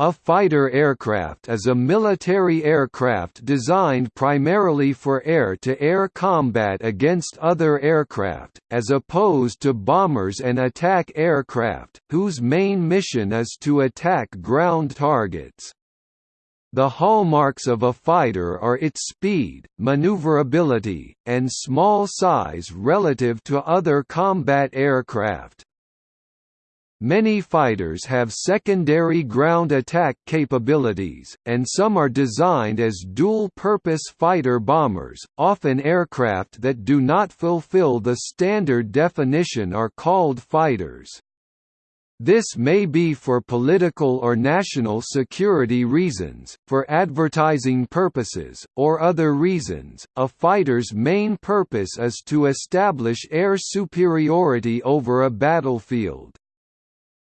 A fighter aircraft is a military aircraft designed primarily for air-to-air -air combat against other aircraft, as opposed to bombers and attack aircraft, whose main mission is to attack ground targets. The hallmarks of a fighter are its speed, maneuverability, and small size relative to other combat aircraft. Many fighters have secondary ground attack capabilities, and some are designed as dual-purpose fighter-bombers. Often aircraft that do not fulfill the standard definition are called fighters. This may be for political or national security reasons, for advertising purposes, or other reasons. A fighter's main purpose is to establish air superiority over a battlefield.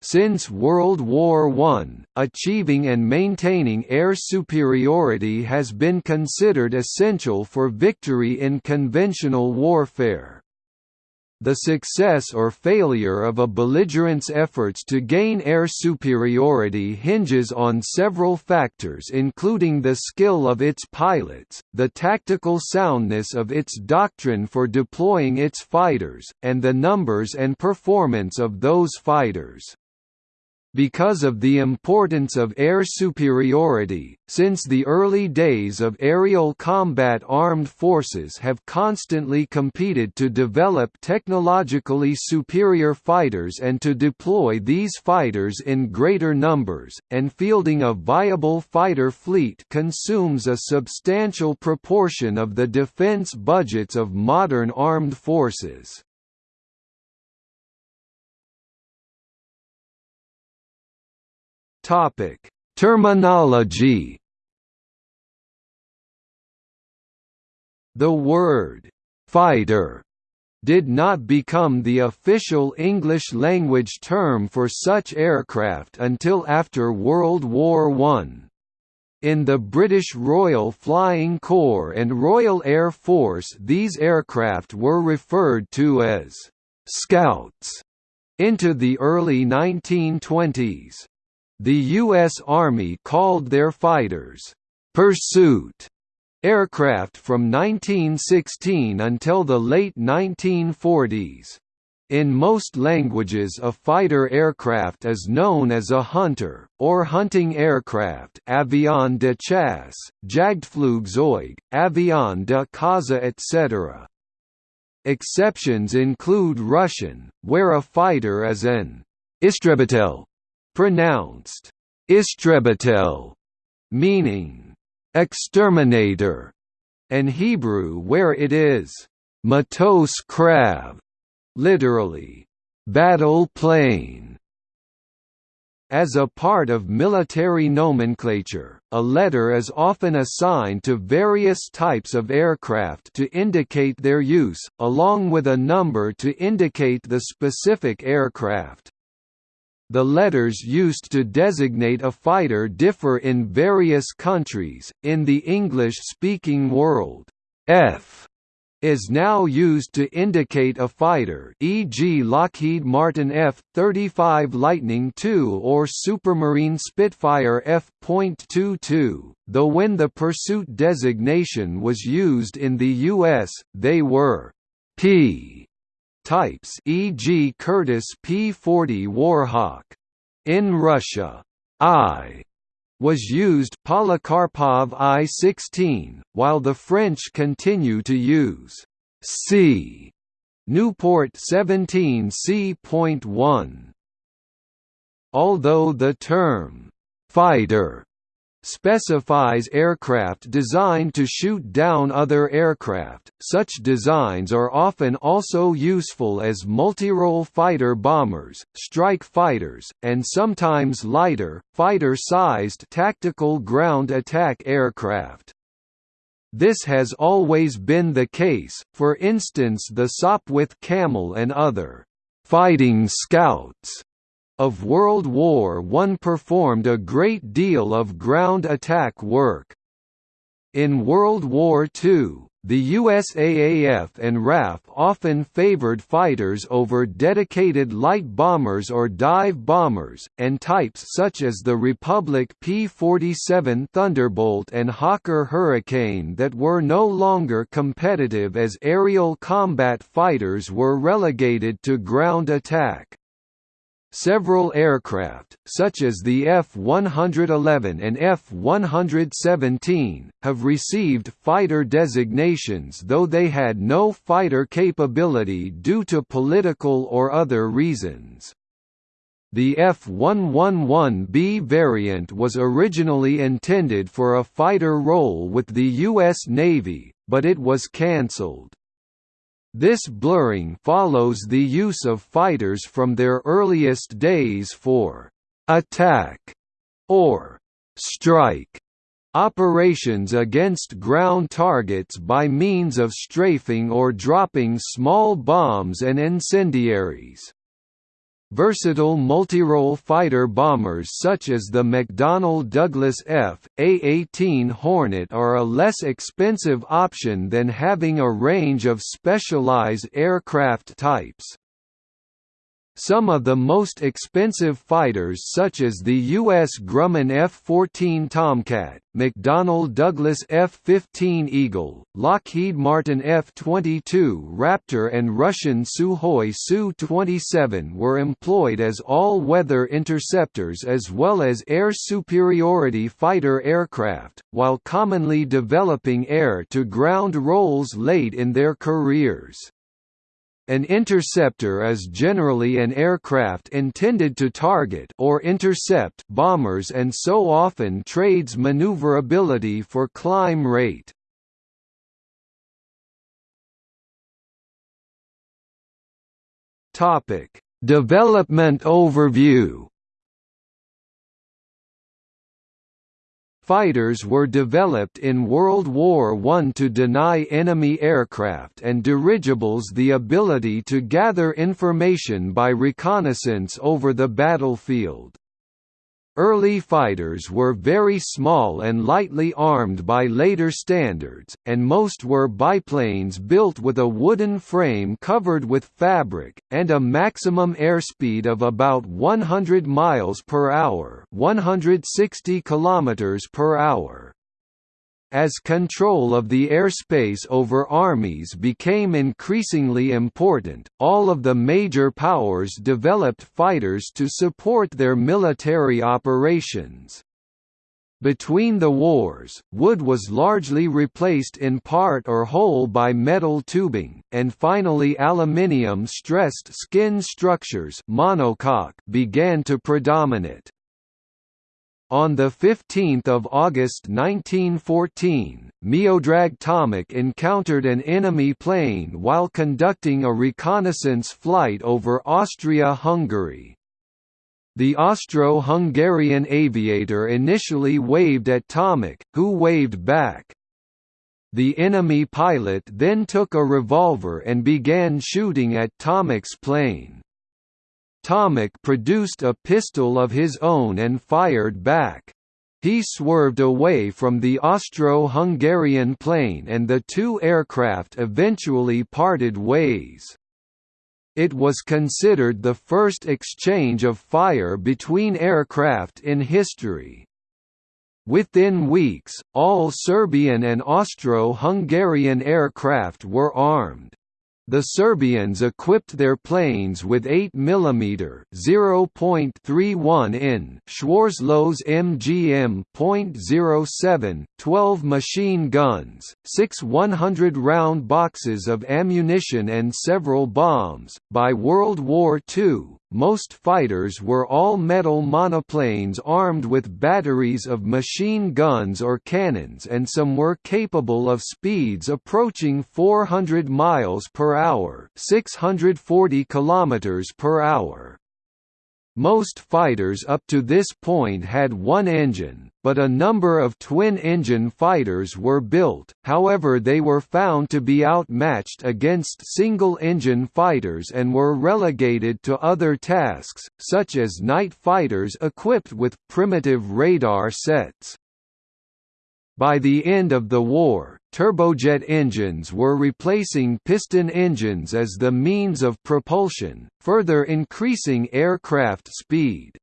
Since World War I, achieving and maintaining air superiority has been considered essential for victory in conventional warfare. The success or failure of a belligerent's efforts to gain air superiority hinges on several factors including the skill of its pilots, the tactical soundness of its doctrine for deploying its fighters, and the numbers and performance of those fighters. Because of the importance of air superiority, since the early days of aerial combat armed forces have constantly competed to develop technologically superior fighters and to deploy these fighters in greater numbers, and fielding a viable fighter fleet consumes a substantial proportion of the defense budgets of modern armed forces. Topic: Terminology. The word fighter did not become the official English language term for such aircraft until after World War I. In the British Royal Flying Corps and Royal Air Force these aircraft were referred to as «scouts» into the early 1920s. The U.S. Army called their fighters, "'Pursuit' aircraft from 1916 until the late 1940s. In most languages a fighter aircraft is known as a hunter, or hunting aircraft avion de chasse, Jagdflugzeug, avion de caza etc. Exceptions include Russian, where a fighter is an istrebitel pronounced istrebitel, meaning exterminator, and Hebrew where it is matos krav, literally battle plane. As a part of military nomenclature, a letter is often assigned to various types of aircraft to indicate their use, along with a number to indicate the specific aircraft. The letters used to designate a fighter differ in various countries. In the English-speaking world, F is now used to indicate a fighter e.g. Lockheed Martin F-35 Lightning II or Supermarine Spitfire F.22, though when the pursuit designation was used in the U.S., they were P types e.g. Curtiss P-40 Warhawk. In Russia, I was used Polikarpov I-16, while the French continue to use C. Nieuport 17 C.1. Although the term fighter specifies aircraft designed to shoot down other aircraft. Such designs are often also useful as multirole fighter bombers, strike fighters, and sometimes lighter, fighter-sized tactical ground attack aircraft. This has always been the case, for instance the Sopwith Camel and other fighting scouts of World War I performed a great deal of ground attack work. In World War II, The USAAF and RAF often favored fighters over dedicated light bombers or dive bombers, and types such as the Republic P-47 Thunderbolt and Hawker Hurricane that were no longer competitive as aerial combat fighters were relegated to ground attack. Several aircraft, such as the F-111 and F-117, have received fighter designations though they had no fighter capability due to political or other reasons. The F-111B variant was originally intended for a fighter role with the U.S. Navy, but it was cancelled. This blurring follows the use of fighters from their earliest days for «attack» or «strike» operations against ground targets by means of strafing or dropping small bombs and incendiaries. Versatile multirole fighter bombers such as the McDonnell Douglas F.A-18 Hornet are a less expensive option than having a range of specialized aircraft types. Some of the most expensive fighters such as the U.S. Grumman F-14 Tomcat, McDonnell Douglas F-15 Eagle, Lockheed Martin F-22 Raptor and Russian Sukhoi Su-27 were employed as all-weather interceptors as well as air superiority fighter aircraft, while commonly developing air-to-ground roles late in their careers. An interceptor is generally an aircraft intended to target or intercept bombers and so often trades maneuverability for climb rate. Topic: Development overview fighters were developed in World War I to deny enemy aircraft and dirigibles the ability to gather information by reconnaissance over the battlefield. Early fighters were very small and lightly armed by later standards, and most were biplanes built with a wooden frame covered with fabric, and a maximum airspeed of about 100 miles per hour 160 kilometers per hour. As control of the airspace over armies became increasingly important, all of the major powers developed fighters to support their military operations. Between the wars, wood was largely replaced in part or whole by metal tubing, and finally aluminium-stressed skin structures monocoque began to predominate. On 15 August 1914, Miodrag Tomic encountered an enemy plane while conducting a reconnaissance flight over Austria-Hungary. The Austro-Hungarian aviator initially waved at Tomic, who waved back. The enemy pilot then took a revolver and began shooting at Tomic's plane. Tomic produced a pistol of his own and fired back. He swerved away from the Austro-Hungarian plane and the two aircraft eventually parted ways. It was considered the first exchange of fire between aircraft in history. Within weeks, all Serbian and Austro-Hungarian aircraft were armed. The Serbians equipped their planes with 8 mm (0.31 in) Schwarzlose MGM.07, 12 machine guns, six 100-round boxes of ammunition and several bombs. By World War II, most fighters were all-metal monoplanes armed with batteries of machine guns or cannons and some were capable of speeds approaching 400 miles per hour, 640 kilometers per hour. Most fighters up to this point had one engine, but a number of twin-engine fighters were built, however they were found to be outmatched against single-engine fighters and were relegated to other tasks, such as night fighters equipped with primitive radar sets. By the end of the war, turbojet engines were replacing piston engines as the means of propulsion, further increasing aircraft speed.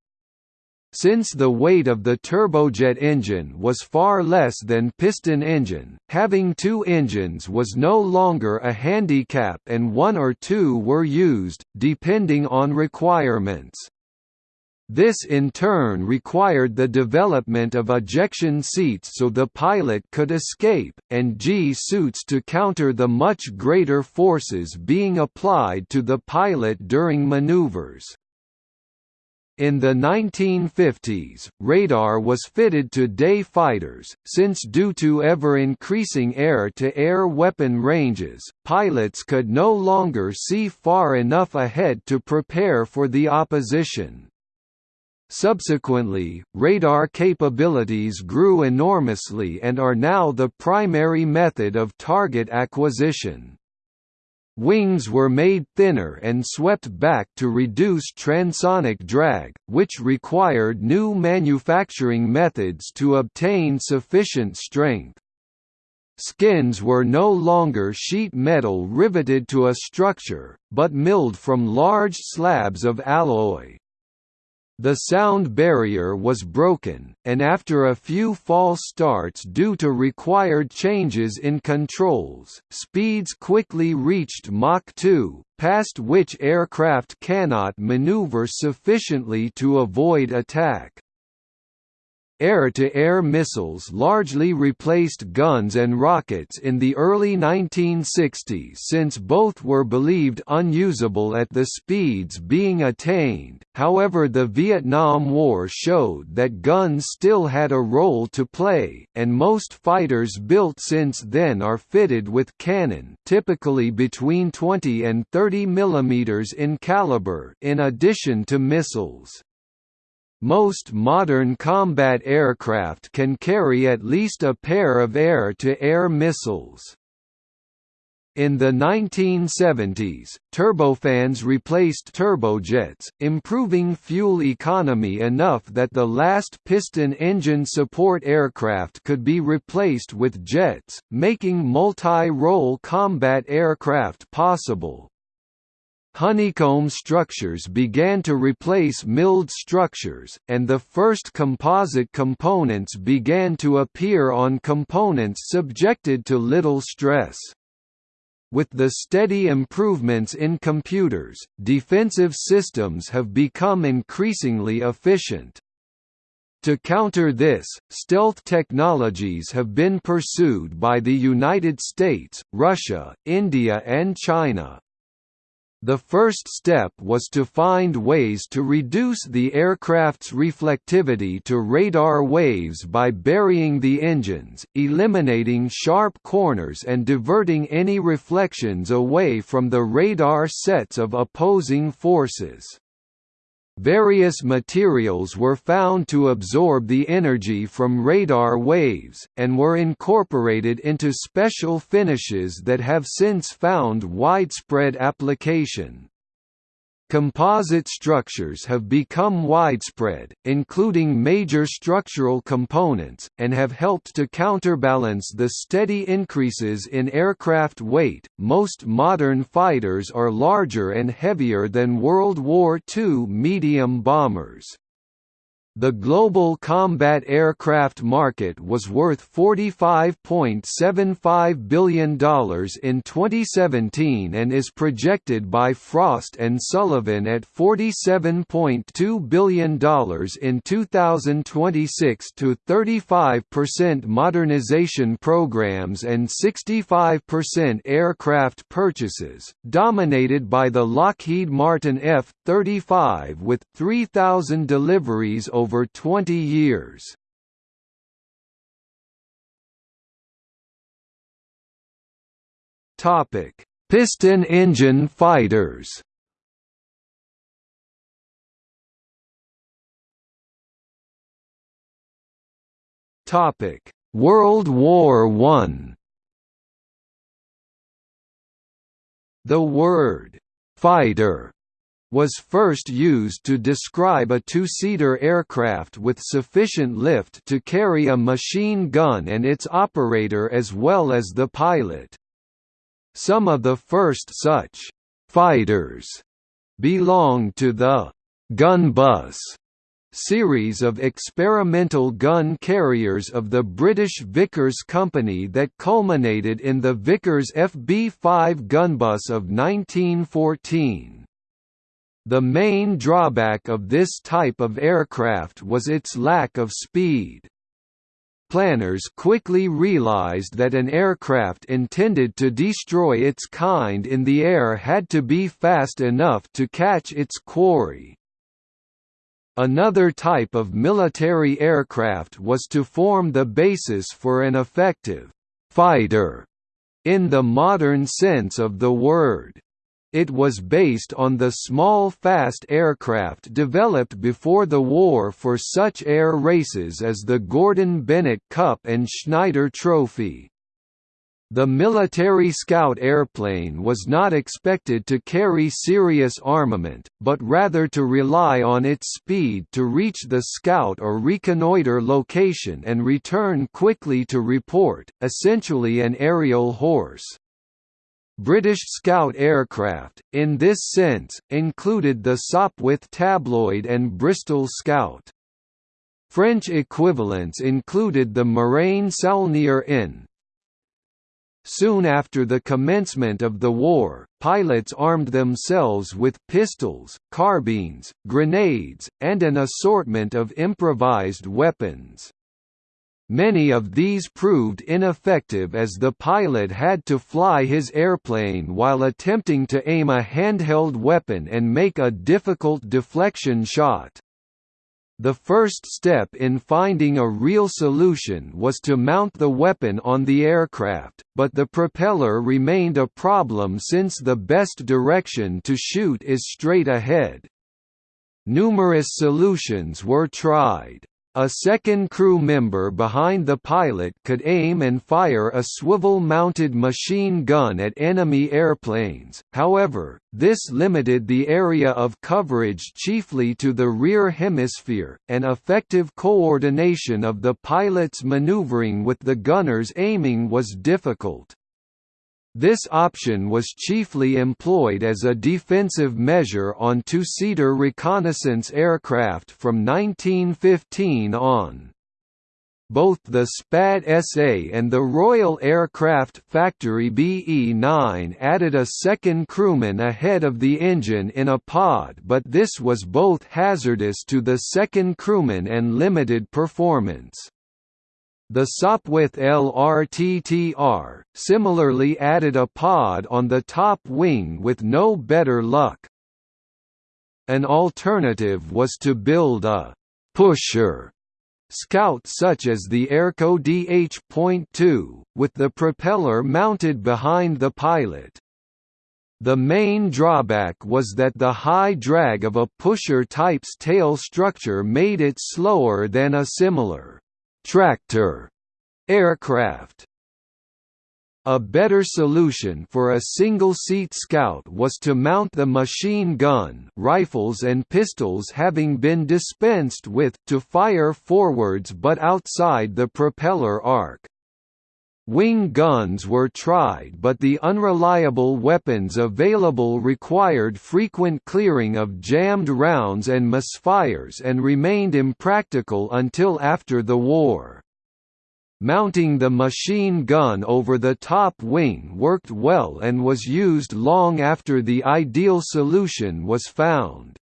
Since the weight of the turbojet engine was far less than piston engine, having two engines was no longer a handicap and one or two were used, depending on requirements. This in turn required the development of ejection seats so the pilot could escape, and G-suits to counter the much greater forces being applied to the pilot during maneuvers. In the 1950s, radar was fitted to day fighters, since due to ever-increasing air-to-air weapon ranges, pilots could no longer see far enough ahead to prepare for the opposition. Subsequently, radar capabilities grew enormously and are now the primary method of target acquisition. Wings were made thinner and swept back to reduce transonic drag, which required new manufacturing methods to obtain sufficient strength. Skins were no longer sheet metal riveted to a structure, but milled from large slabs of alloy. The sound barrier was broken, and after a few false starts due to required changes in controls, speeds quickly reached Mach 2, past which aircraft cannot maneuver sufficiently to avoid attack. Air-to-air -air missiles largely replaced guns and rockets in the early 1960s since both were believed unusable at the speeds being attained, however the Vietnam War showed that guns still had a role to play, and most fighters built since then are fitted with cannon typically between 20 and 30 mm in caliber in addition to missiles. Most modern combat aircraft can carry at least a pair of air-to-air -air missiles. In the 1970s, turbofans replaced turbojets, improving fuel economy enough that the last piston engine support aircraft could be replaced with jets, making multi-role combat aircraft possible. Honeycomb structures began to replace milled structures, and the first composite components began to appear on components subjected to little stress. With the steady improvements in computers, defensive systems have become increasingly efficient. To counter this, stealth technologies have been pursued by the United States, Russia, India and China. The first step was to find ways to reduce the aircraft's reflectivity to radar waves by burying the engines, eliminating sharp corners and diverting any reflections away from the radar sets of opposing forces. Various materials were found to absorb the energy from radar waves, and were incorporated into special finishes that have since found widespread application. Composite structures have become widespread, including major structural components, and have helped to counterbalance the steady increases in aircraft weight. Most modern fighters are larger and heavier than World War II medium bombers. The global combat aircraft market was worth $45.75 billion in 2017 and is projected by Frost & Sullivan at $47.2 billion in 2026 to 35% modernization programs and 65% aircraft purchases, dominated by the Lockheed Martin F-35 with 3,000 deliveries over over 20 years. Topic: Piston engine fighters. Topic: World War I. The word fighter was first used to describe a two-seater aircraft with sufficient lift to carry a machine gun and its operator as well as the pilot. Some of the first such «fighters» belonged to the «gun bus» series of experimental gun carriers of the British Vickers Company that culminated in the Vickers FB-5 gunbus of 1914. The main drawback of this type of aircraft was its lack of speed. Planners quickly realized that an aircraft intended to destroy its kind in the air had to be fast enough to catch its quarry. Another type of military aircraft was to form the basis for an effective «fighter» in the modern sense of the word. It was based on the small fast aircraft developed before the war for such air races as the Gordon Bennett Cup and Schneider Trophy. The military scout airplane was not expected to carry serious armament, but rather to rely on its speed to reach the scout or reconnoiter location and return quickly to report, essentially an aerial horse. British Scout aircraft, in this sense, included the Sopwith Tabloid and Bristol Scout. French equivalents included the Morane Saulnier N, Soon after the commencement of the war, pilots armed themselves with pistols, carbines, grenades, and an assortment of improvised weapons. Many of these proved ineffective as the pilot had to fly his airplane while attempting to aim a handheld weapon and make a difficult deflection shot. The first step in finding a real solution was to mount the weapon on the aircraft, but the propeller remained a problem since the best direction to shoot is straight ahead. Numerous solutions were tried. A second crew member behind the pilot could aim and fire a swivel-mounted machine gun at enemy airplanes, however, this limited the area of coverage chiefly to the rear hemisphere, and effective coordination of the pilot's maneuvering with the gunner's aiming was difficult. This option was chiefly employed as a defensive measure on two-seater reconnaissance aircraft from 1915 on. Both the SPAD SA and the Royal Aircraft Factory BE-9 added a second crewman ahead of the engine in a pod but this was both hazardous to the second crewman and limited performance. The Sopwith LRTTR, similarly added a pod on the top wing with no better luck. An alternative was to build a «pusher» Scout such as the Airco DH.2, with the propeller mounted behind the pilot. The main drawback was that the high drag of a pusher type's tail structure made it slower than a similar tractor aircraft. A better solution for a single-seat Scout was to mount the machine gun rifles and pistols having been dispensed with to fire forwards but outside the propeller arc. Wing guns were tried but the unreliable weapons available required frequent clearing of jammed rounds and misfires and remained impractical until after the war. Mounting the machine gun over the top wing worked well and was used long after the ideal solution was found.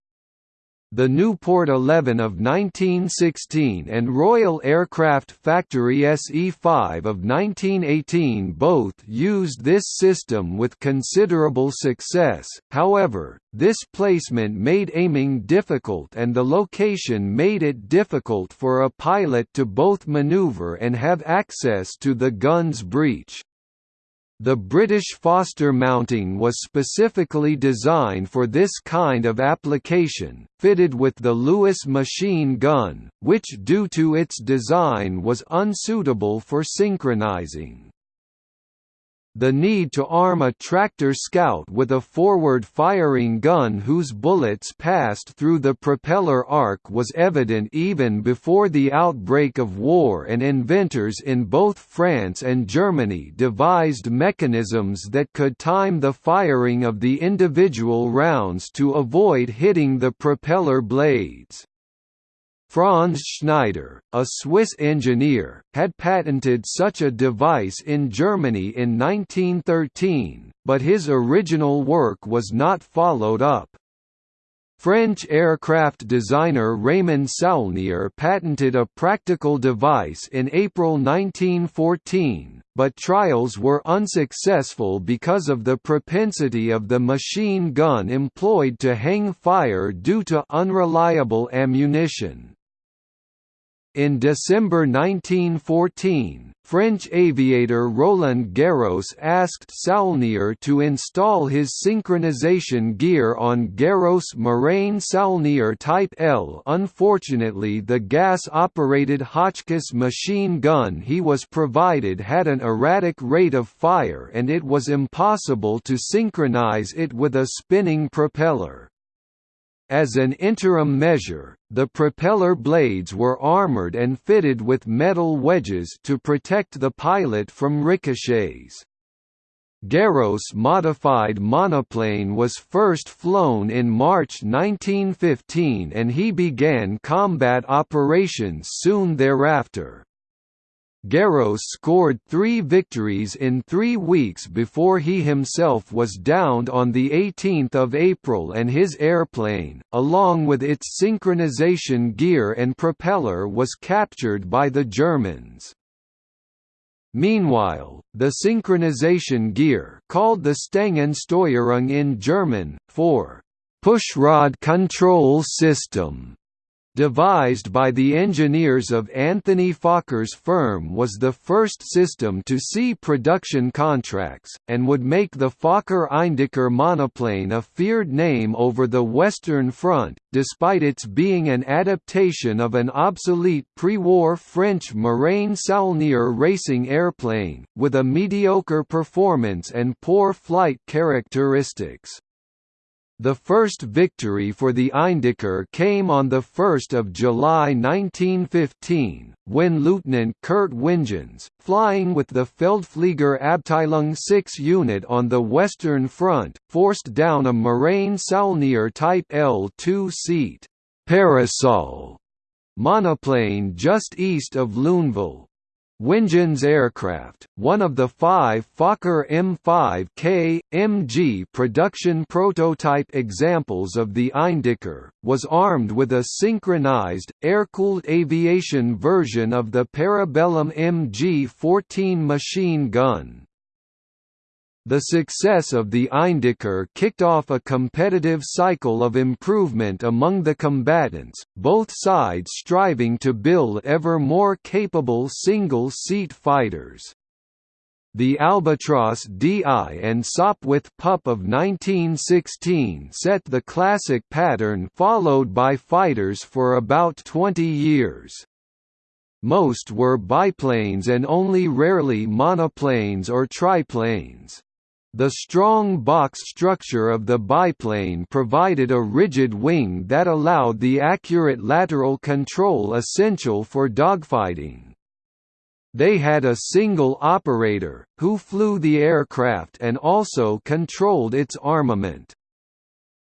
The Nieuport 11 of 1916 and Royal Aircraft Factory SE-5 of 1918 both used this system with considerable success, however, this placement made aiming difficult and the location made it difficult for a pilot to both maneuver and have access to the gun's breech. The British Foster mounting was specifically designed for this kind of application, fitted with the Lewis machine gun, which due to its design was unsuitable for synchronizing. The need to arm a tractor scout with a forward-firing gun whose bullets passed through the propeller arc was evident even before the outbreak of war and inventors in both France and Germany devised mechanisms that could time the firing of the individual rounds to avoid hitting the propeller blades. Franz Schneider, a Swiss engineer, had patented such a device in Germany in 1913, but his original work was not followed up. French aircraft designer Raymond Saulnier patented a practical device in April 1914, but trials were unsuccessful because of the propensity of the machine gun employed to hang fire due to unreliable ammunition. In December 1914, French aviator Roland Garros asked Saulnier to install his synchronization gear on Garros Morane Saulnier Type L. Unfortunately the gas-operated Hotchkiss machine gun he was provided had an erratic rate of fire and it was impossible to synchronize it with a spinning propeller. As an interim measure, the propeller blades were armored and fitted with metal wedges to protect the pilot from ricochets. Garros modified monoplane was first flown in March 1915 and he began combat operations soon thereafter. Garros scored three victories in three weeks before he himself was downed on 18 April and his airplane, along with its synchronization gear and propeller was captured by the Germans. Meanwhile, the synchronization gear called the Stangensteuerung in German, for «pushrod control system» devised by the engineers of Anthony Fokker's firm was the first system to see production contracts, and would make the Fokker-Eindecker monoplane a feared name over the Western Front, despite its being an adaptation of an obsolete pre-war French Morane Saulnier racing airplane, with a mediocre performance and poor flight characteristics. The first victory for the Eindecker came on 1 July 1915, when Lieutenant Kurt Wingens, flying with the Feldflieger Abteilung 6 unit on the Western Front, forced down a Morane Saulnier Type L-2 seat Parasol monoplane just east of Lunéville. Wingens aircraft, one of the five Fokker M5K, MG production prototype examples of the Eindecker, was armed with a synchronized, air-cooled aviation version of the Parabellum MG-14 machine gun. The success of the Eindecker kicked off a competitive cycle of improvement among the combatants, both sides striving to build ever more capable single-seat fighters. The Albatros DI and Sopwith Pup of 1916 set the classic pattern followed by fighters for about 20 years. Most were biplanes and only rarely monoplanes or triplanes. The strong box structure of the biplane provided a rigid wing that allowed the accurate lateral control essential for dogfighting. They had a single operator, who flew the aircraft and also controlled its armament.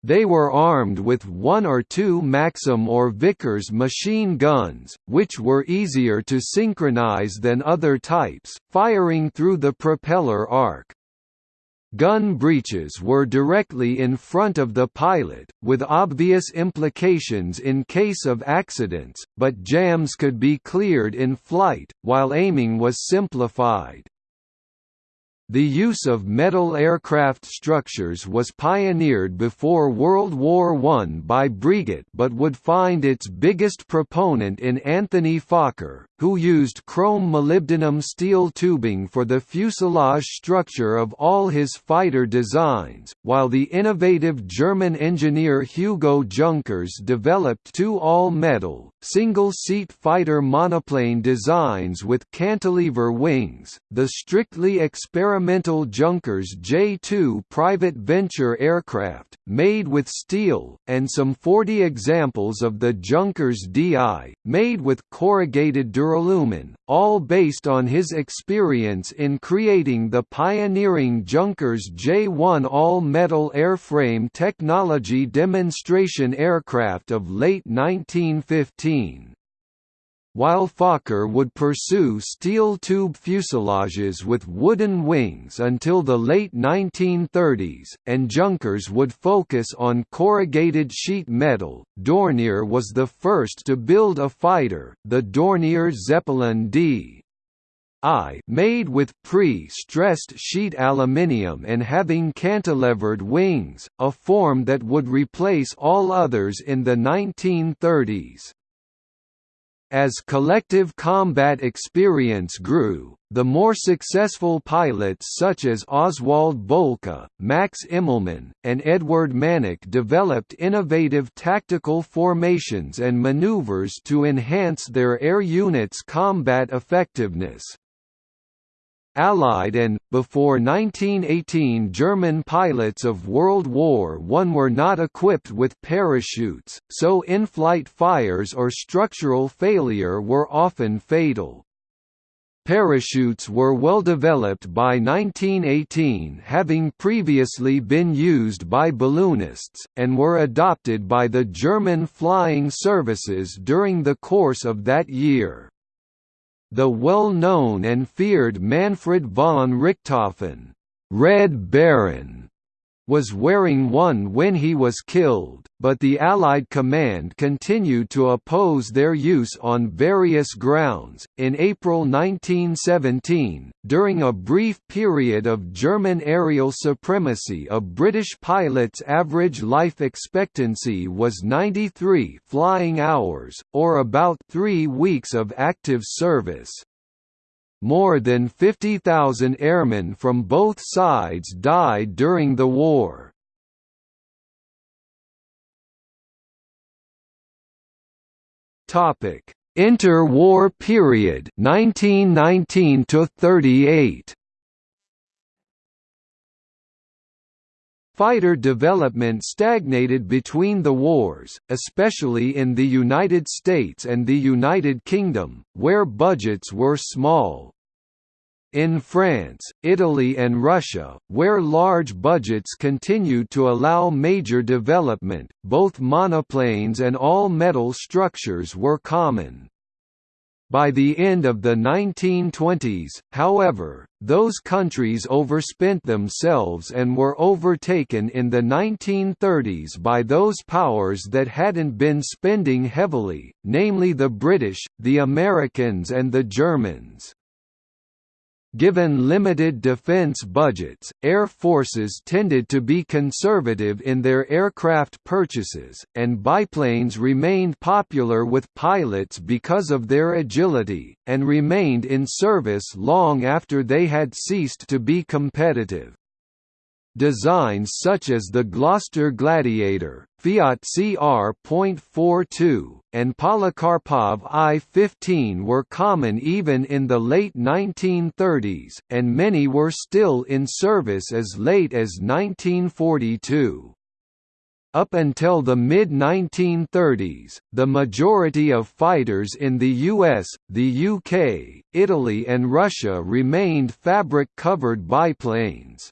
They were armed with one or two Maxim or Vickers machine guns, which were easier to synchronize than other types, firing through the propeller arc. Gun breeches were directly in front of the pilot, with obvious implications in case of accidents, but jams could be cleared in flight, while aiming was simplified. The use of metal aircraft structures was pioneered before World War I by Breguet but would find its biggest proponent in Anthony Fokker, who used chrome molybdenum steel tubing for the fuselage structure of all his fighter designs, while the innovative German engineer Hugo Junkers developed two all-metal, single-seat fighter monoplane designs with cantilever wings, the strictly experimental Junkers J-2 private venture aircraft, made with steel, and some 40 examples of the Junkers DI, made with corrugated duralumin, all based on his experience in creating the pioneering Junkers J-1 all-metal airframe technology demonstration aircraft of late 1915 while Fokker would pursue steel tube fuselages with wooden wings until the late 1930s, and Junkers would focus on corrugated sheet metal. Dornier was the first to build a fighter, the Dornier Zeppelin D. I made with pre-stressed sheet aluminium and having cantilevered wings, a form that would replace all others in the 1930s. As collective combat experience grew, the more successful pilots such as Oswald Boelcke, Max Immelmann, and Edward Mannock developed innovative tactical formations and maneuvers to enhance their air units' combat effectiveness. Allied and, before 1918 German pilots of World War I were not equipped with parachutes, so in-flight fires or structural failure were often fatal. Parachutes were well developed by 1918 having previously been used by balloonists, and were adopted by the German flying services during the course of that year. The well-known and feared Manfred von Richthofen, Red Baron, was wearing one when he was killed, but the Allied command continued to oppose their use on various grounds. In April 1917, during a brief period of German aerial supremacy, a British pilot's average life expectancy was 93 flying hours, or about three weeks of active service. More than 50,000 airmen from both sides died during the war. Topic: Interwar period 1919 to 38. Fighter development stagnated between the wars, especially in the United States and the United Kingdom, where budgets were small. In France, Italy and Russia, where large budgets continued to allow major development, both monoplanes and all-metal structures were common. By the end of the 1920s, however, those countries overspent themselves and were overtaken in the 1930s by those powers that hadn't been spending heavily, namely the British, the Americans and the Germans. Given limited defense budgets, air forces tended to be conservative in their aircraft purchases, and biplanes remained popular with pilots because of their agility, and remained in service long after they had ceased to be competitive. Designs such as the Gloster Gladiator, Fiat CR.42, and Polikarpov I-15 were common even in the late 1930s, and many were still in service as late as 1942. Up until the mid-1930s, the majority of fighters in the US, the UK, Italy and Russia remained fabric-covered biplanes.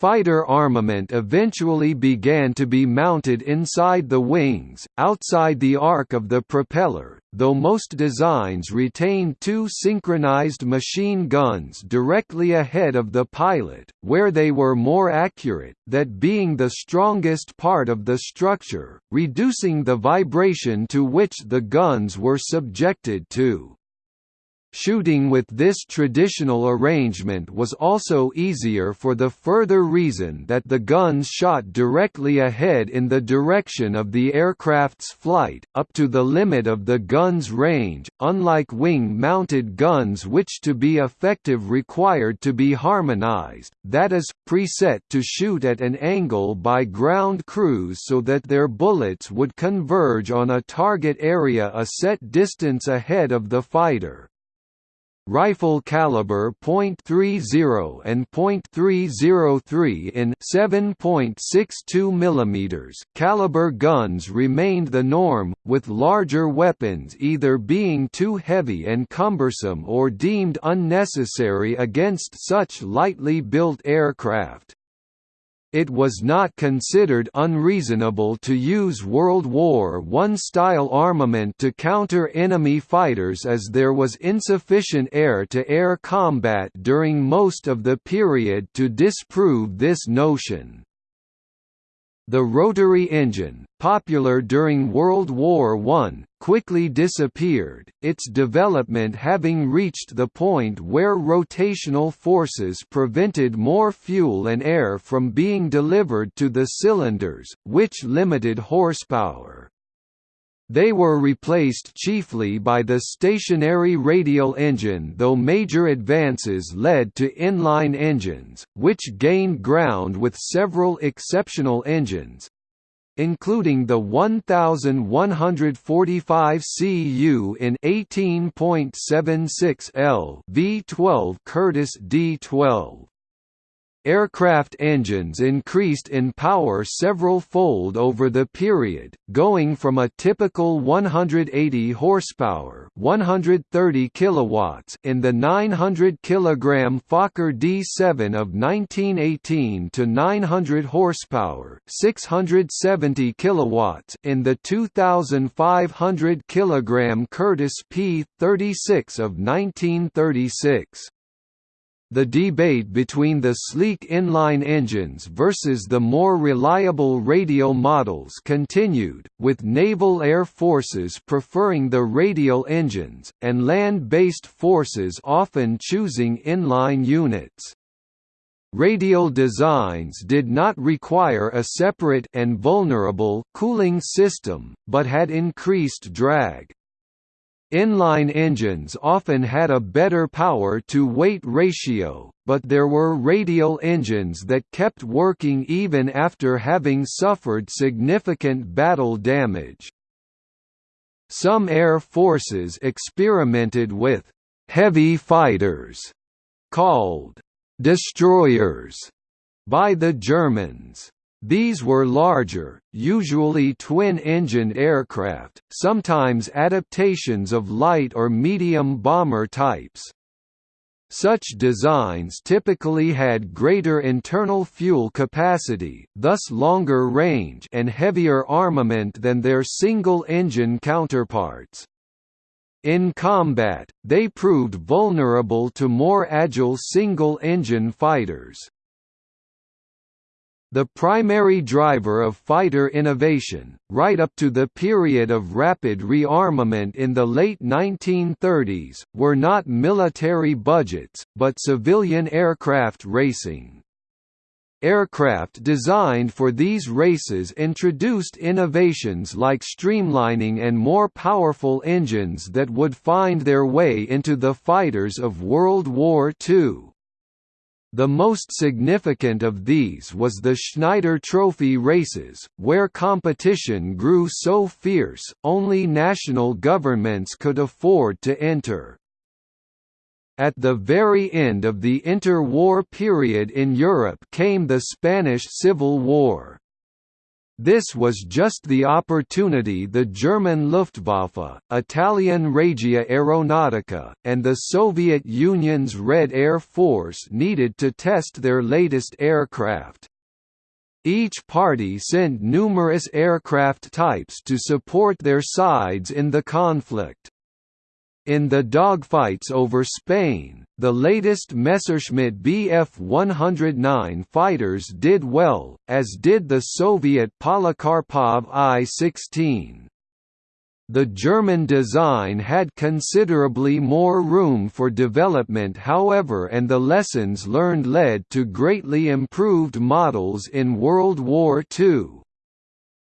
Fighter armament eventually began to be mounted inside the wings, outside the arc of the propeller, though most designs retained two synchronized machine guns directly ahead of the pilot, where they were more accurate, that being the strongest part of the structure, reducing the vibration to which the guns were subjected to. Shooting with this traditional arrangement was also easier for the further reason that the guns shot directly ahead in the direction of the aircraft's flight, up to the limit of the gun's range, unlike wing-mounted guns which to be effective required to be harmonized, that is, preset to shoot at an angle by ground crews so that their bullets would converge on a target area a set distance ahead of the fighter. Rifle caliber .30 and .303 in 7.62 mm caliber guns remained the norm, with larger weapons either being too heavy and cumbersome or deemed unnecessary against such lightly built aircraft. It was not considered unreasonable to use World War I-style armament to counter enemy fighters as there was insufficient air-to-air -air combat during most of the period to disprove this notion. The rotary engine, popular during World War I, quickly disappeared, its development having reached the point where rotational forces prevented more fuel and air from being delivered to the cylinders, which limited horsepower. They were replaced chiefly by the stationary radial engine though major advances led to inline engines, which gained ground with several exceptional engines, including the 1145 cu in 18.76 L V12 Curtiss D12. Aircraft engines increased in power several-fold over the period, going from a typical 180 horsepower, 130 kilowatts in the 900 kilogram Fokker D7 of 1918 to 900 horsepower, 670 kilowatts in the 2500 kilogram Curtiss P36 of 1936. The debate between the sleek inline engines versus the more reliable radial models continued, with naval air forces preferring the radial engines, and land-based forces often choosing inline units. Radial designs did not require a separate and vulnerable cooling system, but had increased drag. Inline engines often had a better power-to-weight ratio, but there were radial engines that kept working even after having suffered significant battle damage. Some air forces experimented with «heavy fighters» called «destroyers» by the Germans. These were larger, usually twin-engined aircraft, sometimes adaptations of light or medium bomber types. Such designs typically had greater internal fuel capacity, thus longer range and heavier armament than their single-engine counterparts. In combat, they proved vulnerable to more agile single-engine fighters. The primary driver of fighter innovation, right up to the period of rapid rearmament in the late 1930s, were not military budgets, but civilian aircraft racing. Aircraft designed for these races introduced innovations like streamlining and more powerful engines that would find their way into the fighters of World War II. The most significant of these was the Schneider Trophy races, where competition grew so fierce, only national governments could afford to enter. At the very end of the interwar period in Europe came the Spanish Civil War. This was just the opportunity the German Luftwaffe, Italian Regia Aeronautica, and the Soviet Union's Red Air Force needed to test their latest aircraft. Each party sent numerous aircraft types to support their sides in the conflict. In the dogfights over Spain, the latest Messerschmitt Bf 109 fighters did well, as did the Soviet Polikarpov I-16. The German design had considerably more room for development however and the lessons learned led to greatly improved models in World War II.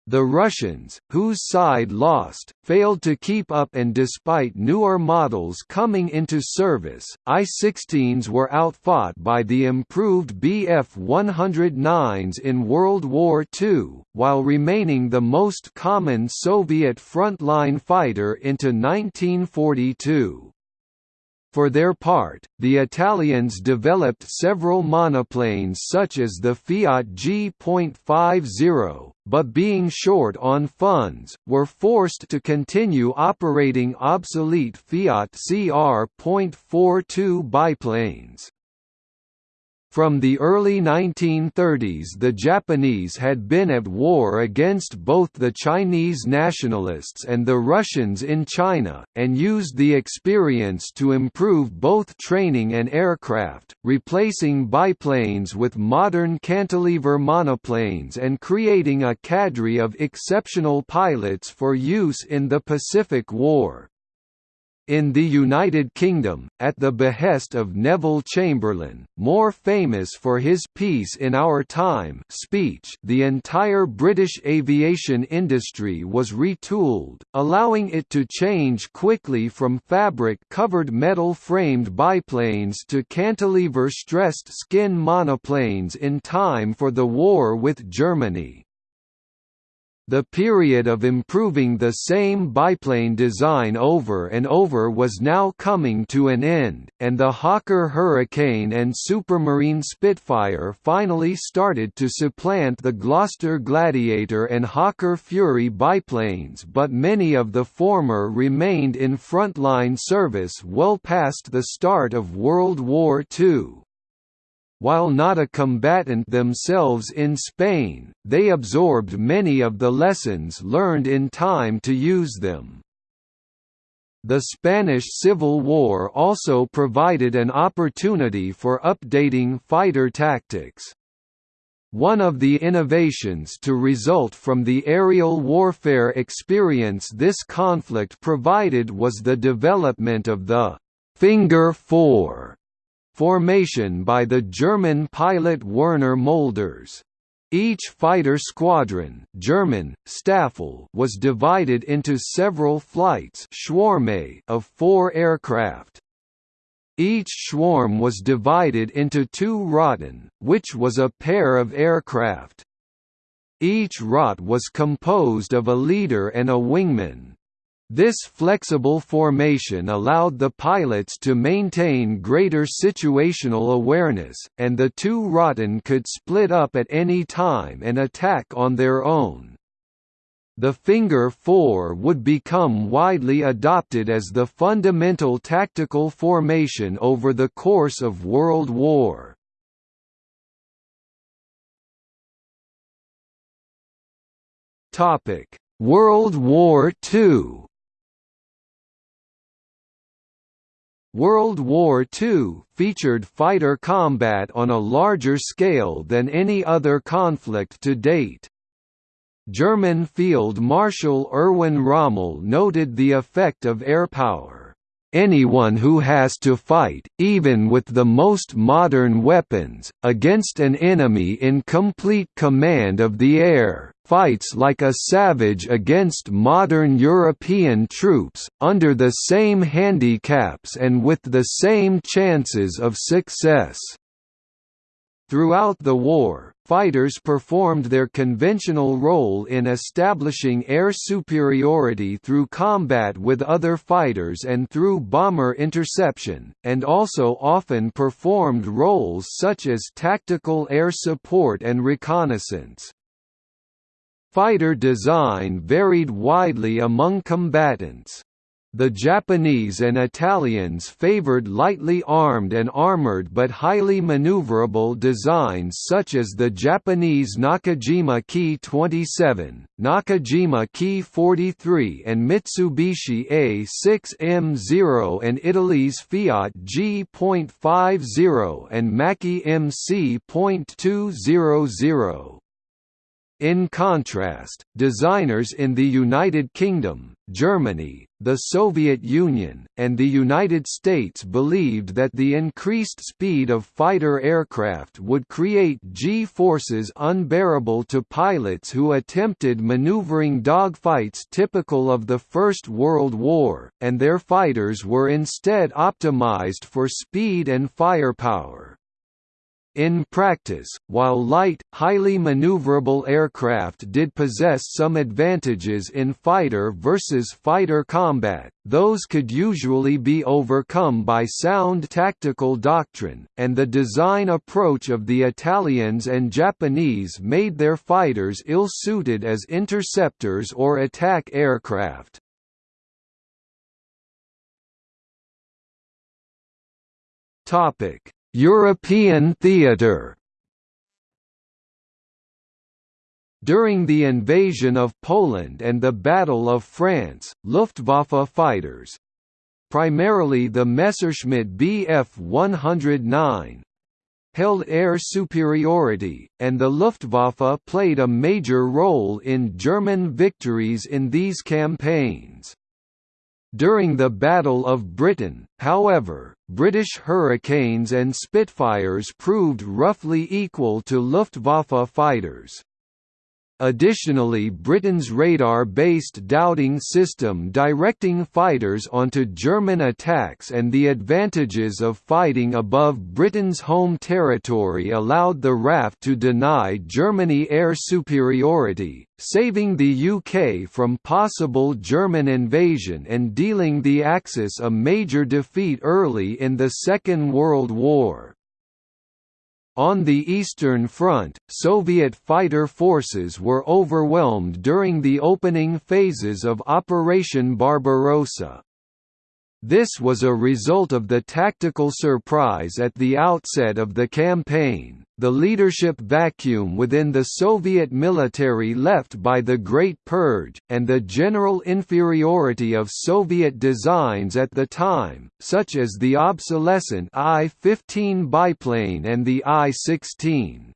The Russians, whose side lost, failed to keep up and despite newer models coming into service, I-16s were outfought by the improved Bf-109s in World War II, while remaining the most common Soviet frontline fighter into 1942. For their part, the Italians developed several monoplanes such as the Fiat G.50, but being short on funds, were forced to continue operating obsolete Fiat CR.42 biplanes. From the early 1930s the Japanese had been at war against both the Chinese nationalists and the Russians in China, and used the experience to improve both training and aircraft, replacing biplanes with modern cantilever monoplanes and creating a cadre of exceptional pilots for use in the Pacific War. In the United Kingdom, at the behest of Neville Chamberlain, more famous for his Peace in Our Time speech the entire British aviation industry was retooled, allowing it to change quickly from fabric-covered metal-framed biplanes to cantilever-stressed skin monoplanes in time for the war with Germany. The period of improving the same biplane design over and over was now coming to an end, and the Hawker Hurricane and Supermarine Spitfire finally started to supplant the Gloster Gladiator and Hawker Fury biplanes but many of the former remained in frontline service well past the start of World War II. While not a combatant themselves in Spain, they absorbed many of the lessons learned in time to use them. The Spanish Civil War also provided an opportunity for updating fighter tactics. One of the innovations to result from the aerial warfare experience this conflict provided was the development of the «Finger Four» formation by the German pilot Werner Mölders. Each fighter squadron German, Staffel was divided into several flights of four aircraft. Each swarm was divided into two Rotten, which was a pair of aircraft. Each Rotte was composed of a leader and a wingman. This flexible formation allowed the pilots to maintain greater situational awareness, and the two Rotten could split up at any time and attack on their own. The Finger Four would become widely adopted as the fundamental tactical formation over the course of World War. World War II World War II featured fighter combat on a larger scale than any other conflict to date. German Field Marshal Erwin Rommel noted the effect of airpower. Anyone who has to fight, even with the most modern weapons, against an enemy in complete command of the air, fights like a savage against modern European troops, under the same handicaps and with the same chances of success. Throughout the war, fighters performed their conventional role in establishing air superiority through combat with other fighters and through bomber interception, and also often performed roles such as tactical air support and reconnaissance. Fighter design varied widely among combatants. The Japanese and Italians favored lightly armed and armored but highly maneuverable designs such as the Japanese Nakajima Ki 27, Nakajima Ki 43 and Mitsubishi A6M0 and Italy's Fiat G.50 and Macchi MC.200. In contrast, designers in the United Kingdom, Germany, the Soviet Union, and the United States believed that the increased speed of fighter aircraft would create G-forces unbearable to pilots who attempted maneuvering dogfights typical of the First World War, and their fighters were instead optimized for speed and firepower. In practice, while light, highly maneuverable aircraft did possess some advantages in fighter versus fighter combat, those could usually be overcome by sound tactical doctrine, and the design approach of the Italians and Japanese made their fighters ill-suited as interceptors or attack aircraft. Topic European theatre During the invasion of Poland and the Battle of France, Luftwaffe fighters primarily the Messerschmitt Bf 109 held air superiority, and the Luftwaffe played a major role in German victories in these campaigns. During the Battle of Britain, however, British Hurricanes and Spitfires proved roughly equal to Luftwaffe fighters. Additionally Britain's radar-based Dowding system directing fighters onto German attacks and the advantages of fighting above Britain's home territory allowed the RAF to deny Germany air superiority, saving the UK from possible German invasion and dealing the Axis a major defeat early in the Second World War. On the Eastern Front, Soviet fighter forces were overwhelmed during the opening phases of Operation Barbarossa. This was a result of the tactical surprise at the outset of the campaign, the leadership vacuum within the Soviet military left by the Great Purge, and the general inferiority of Soviet designs at the time, such as the obsolescent I-15 biplane and the I-16.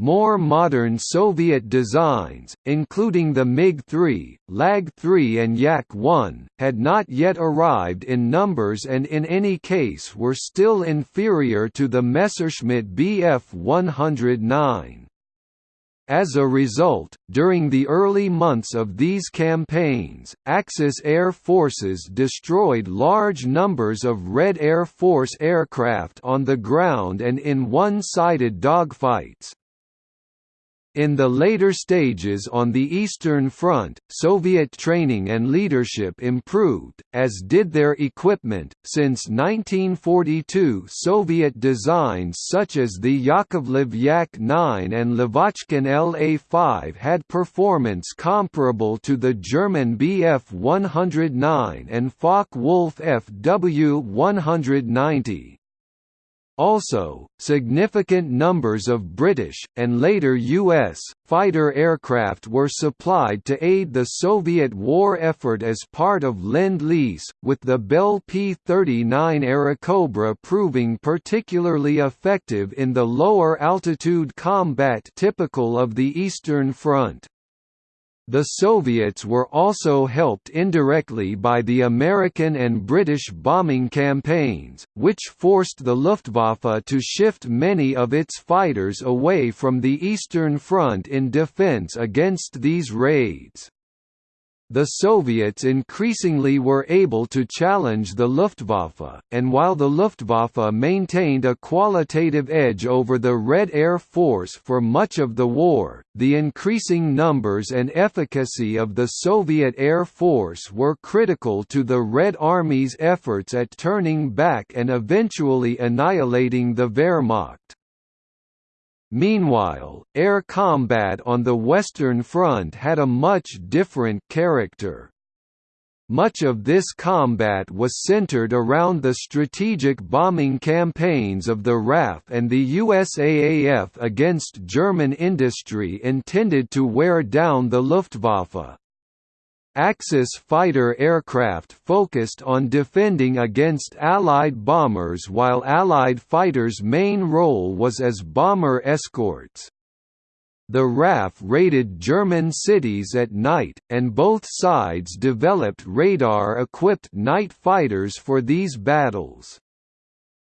More modern Soviet designs, including the MiG-3, LaGG-3 and Yak-1, had not yet arrived in numbers and in any case were still inferior to the Messerschmitt Bf 109. As a result, during the early months of these campaigns, Axis air forces destroyed large numbers of Red Air Force aircraft on the ground and in one-sided dogfights. In the later stages on the Eastern Front, Soviet training and leadership improved, as did their equipment. Since 1942, Soviet designs such as the Yakovlev Yak-9 and Lavochkin La-5 had performance comparable to the German Bf 109 and Focke-Wulf Fw 190. Also, significant numbers of British, and later U.S., fighter aircraft were supplied to aid the Soviet war effort as part of Lend-Lease, with the Bell P-39 Airacobra proving particularly effective in the lower altitude combat typical of the Eastern Front. The Soviets were also helped indirectly by the American and British bombing campaigns, which forced the Luftwaffe to shift many of its fighters away from the Eastern Front in defense against these raids. The Soviets increasingly were able to challenge the Luftwaffe, and while the Luftwaffe maintained a qualitative edge over the Red Air Force for much of the war, the increasing numbers and efficacy of the Soviet Air Force were critical to the Red Army's efforts at turning back and eventually annihilating the Wehrmacht. Meanwhile, air combat on the Western Front had a much different character. Much of this combat was centered around the strategic bombing campaigns of the RAF and the USAAF against German industry intended to wear down the Luftwaffe. Axis fighter aircraft focused on defending against Allied bombers while Allied fighters' main role was as bomber escorts. The RAF raided German cities at night, and both sides developed radar-equipped night fighters for these battles.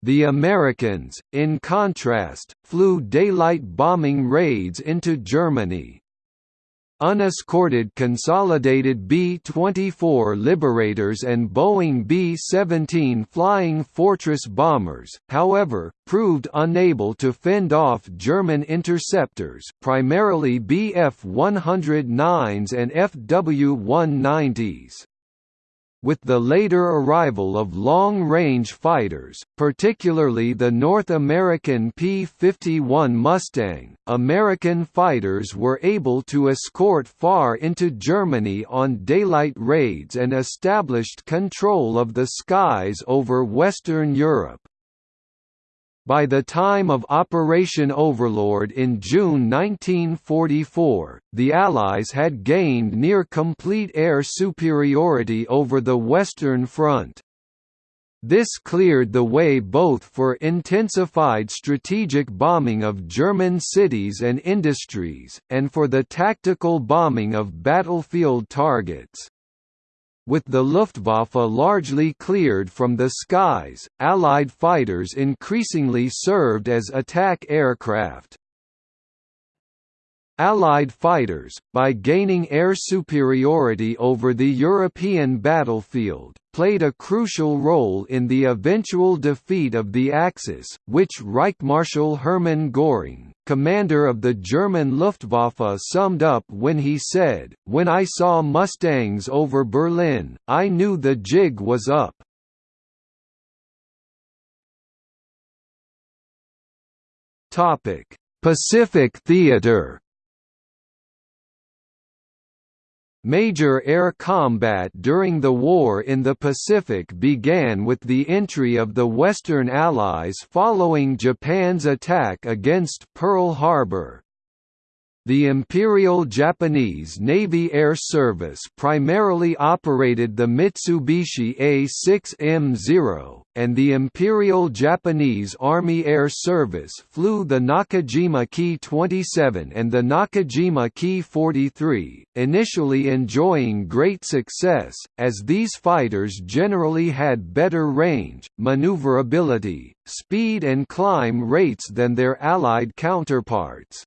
The Americans, in contrast, flew daylight bombing raids into Germany, Unescorted consolidated B-24 Liberators and Boeing B-17 Flying Fortress bombers, however, proved unable to fend off German interceptors primarily Bf-109s and Fw-190s. With the later arrival of long-range fighters, particularly the North American P-51 Mustang, American fighters were able to escort far into Germany on daylight raids and established control of the skies over Western Europe. By the time of Operation Overlord in June 1944, the Allies had gained near complete air superiority over the Western Front. This cleared the way both for intensified strategic bombing of German cities and industries, and for the tactical bombing of battlefield targets. With the Luftwaffe largely cleared from the skies, Allied fighters increasingly served as attack aircraft. Allied fighters, by gaining air superiority over the European battlefield, played a crucial role in the eventual defeat of the Axis, which Reichsmarschall Hermann Göring, commander of the German Luftwaffe summed up when he said, When I saw Mustangs over Berlin, I knew the jig was up. Pacific Theater Major air combat during the war in the Pacific began with the entry of the Western Allies following Japan's attack against Pearl Harbor. The Imperial Japanese Navy Air Service primarily operated the Mitsubishi A-6M0, and the Imperial Japanese Army Air Service flew the Nakajima Ki-27 and the Nakajima Ki-43, initially enjoying great success, as these fighters generally had better range, maneuverability, speed and climb rates than their Allied counterparts.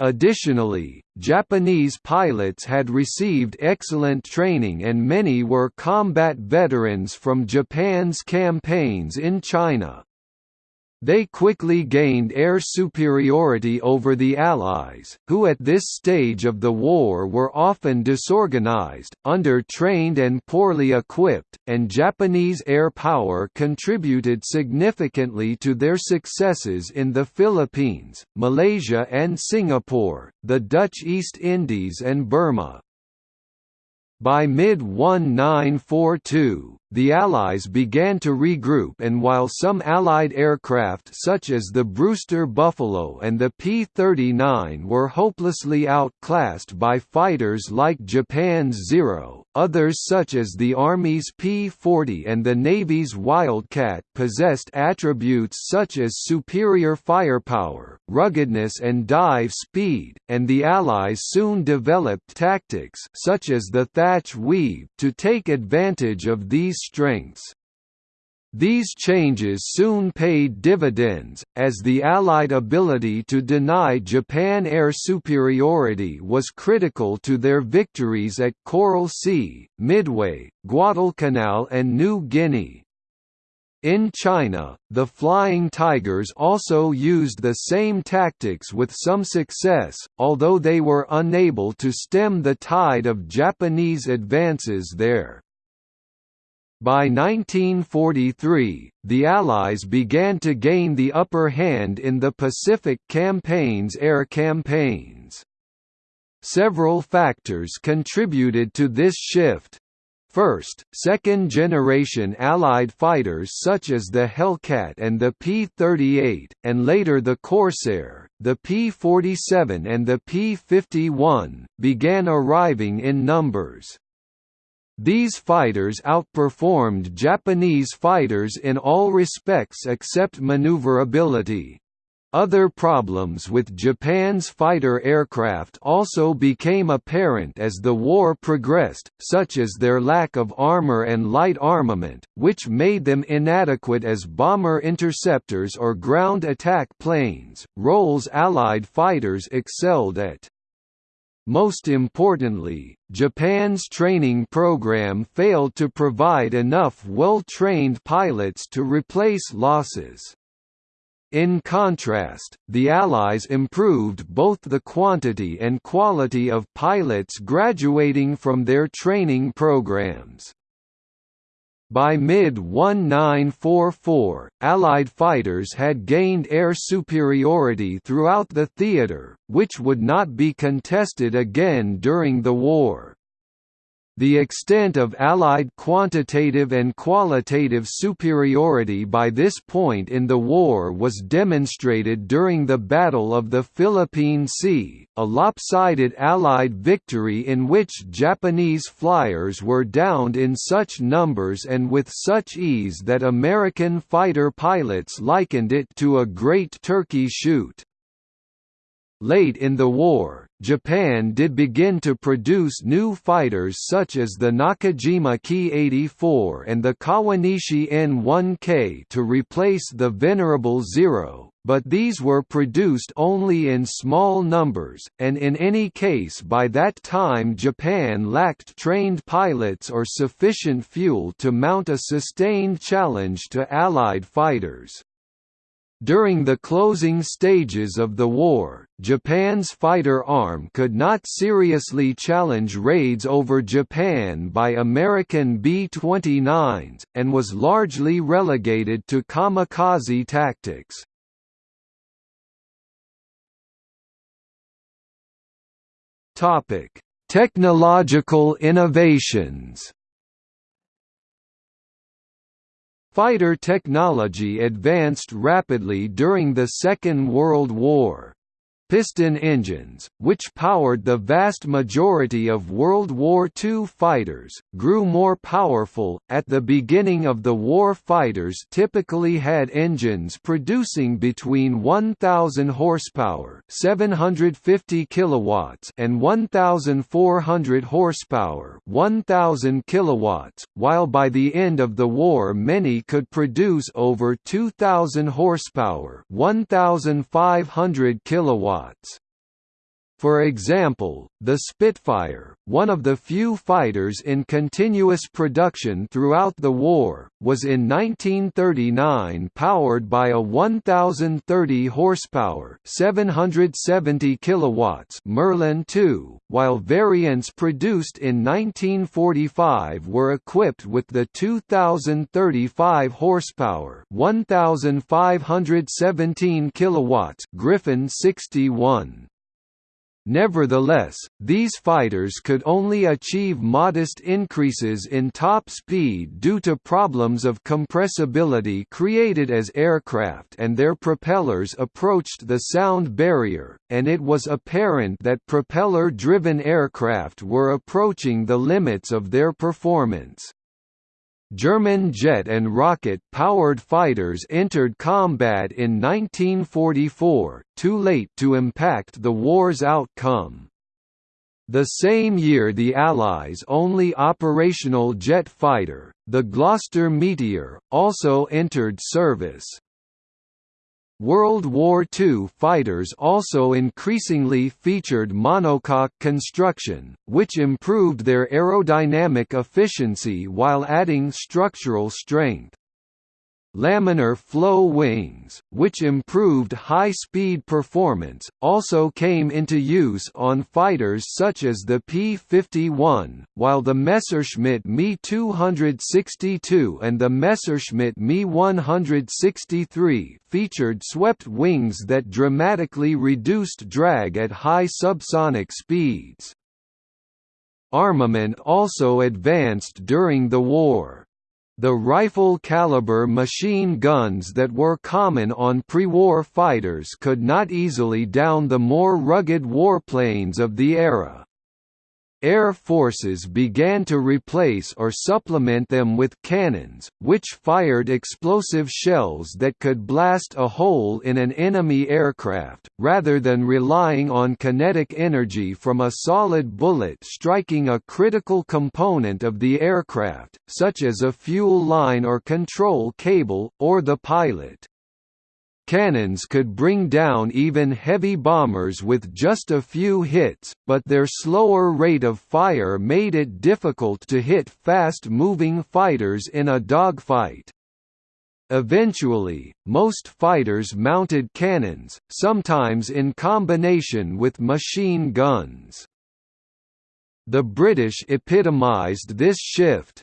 Additionally, Japanese pilots had received excellent training and many were combat veterans from Japan's campaigns in China. They quickly gained air superiority over the Allies, who at this stage of the war were often disorganized, under-trained and poorly equipped, and Japanese air power contributed significantly to their successes in the Philippines, Malaysia and Singapore, the Dutch East Indies and Burma. By mid-1942, the Allies began to regroup and while some Allied aircraft such as the Brewster Buffalo and the P-39 were hopelessly outclassed by fighters like Japan's Zero, others such as the Army's P-40 and the Navy's Wildcat possessed attributes such as superior firepower, ruggedness and dive speed, and the Allies soon developed tactics such as the Thatch Weave to take advantage of these strengths. These changes soon paid dividends, as the Allied ability to deny Japan air superiority was critical to their victories at Coral Sea, Midway, Guadalcanal and New Guinea. In China, the Flying Tigers also used the same tactics with some success, although they were unable to stem the tide of Japanese advances there. By 1943, the Allies began to gain the upper hand in the Pacific Campaign's air campaigns. Several factors contributed to this shift. First, second-generation Allied fighters such as the Hellcat and the P-38, and later the Corsair, the P-47 and the P-51, began arriving in numbers. These fighters outperformed Japanese fighters in all respects except maneuverability. Other problems with Japan's fighter aircraft also became apparent as the war progressed, such as their lack of armor and light armament, which made them inadequate as bomber interceptors or ground attack planes, roles Allied fighters excelled at. Most importantly, Japan's training program failed to provide enough well-trained pilots to replace losses. In contrast, the Allies improved both the quantity and quality of pilots graduating from their training programs. By mid-1944, Allied fighters had gained air superiority throughout the theater, which would not be contested again during the war. The extent of Allied quantitative and qualitative superiority by this point in the war was demonstrated during the Battle of the Philippine Sea, a lopsided Allied victory in which Japanese flyers were downed in such numbers and with such ease that American fighter pilots likened it to a Great Turkey Shoot. Late in the war, Japan did begin to produce new fighters such as the Nakajima Ki-84 and the Kawanishi N-1K to replace the Venerable Zero, but these were produced only in small numbers, and in any case by that time Japan lacked trained pilots or sufficient fuel to mount a sustained challenge to Allied fighters. During the closing stages of the war, Japan's fighter arm could not seriously challenge raids over Japan by American B-29s, and was largely relegated to kamikaze tactics. Technological innovations Fighter technology advanced rapidly during the Second World War piston engines, which powered the vast majority of World War II fighters, grew more powerful. At the beginning of the war, fighters typically had engines producing between 1,000 horsepower (750 kilowatts) and 1,400 horsepower (1,000 kilowatts), while by the end of the war, many could produce over 2,000 horsepower (1,500 kilowatts) spots. For example, the Spitfire, one of the few fighters in continuous production throughout the war, was in 1939 powered by a 1030 horsepower, 770 kilowatts Merlin II, while variants produced in 1945 were equipped with the 2035 horsepower, 1517 kilowatts Griffon 61. Nevertheless, these fighters could only achieve modest increases in top speed due to problems of compressibility created as aircraft and their propellers approached the sound barrier, and it was apparent that propeller-driven aircraft were approaching the limits of their performance. German jet and rocket-powered fighters entered combat in 1944, too late to impact the war's outcome. The same year the Allies' only operational jet fighter, the Gloster Meteor, also entered service. World War II fighters also increasingly featured monocoque construction, which improved their aerodynamic efficiency while adding structural strength. Laminar flow wings, which improved high-speed performance, also came into use on fighters such as the P-51, while the Messerschmitt Me 262 and the Messerschmitt Me 163 featured swept wings that dramatically reduced drag at high subsonic speeds. Armament also advanced during the war. The rifle-caliber machine guns that were common on pre-war fighters could not easily down the more rugged warplanes of the era. Air forces began to replace or supplement them with cannons, which fired explosive shells that could blast a hole in an enemy aircraft, rather than relying on kinetic energy from a solid bullet striking a critical component of the aircraft, such as a fuel line or control cable, or the pilot. Cannons could bring down even heavy bombers with just a few hits, but their slower rate of fire made it difficult to hit fast-moving fighters in a dogfight. Eventually, most fighters mounted cannons, sometimes in combination with machine guns. The British epitomized this shift,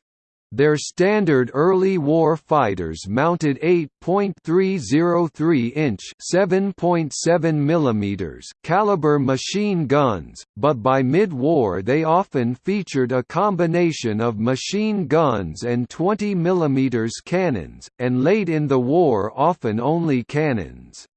their standard early war fighters mounted 8.303-inch (7.7 mm) caliber machine guns, but by mid-war they often featured a combination of machine guns and 20 mm cannons, and late in the war often only cannons.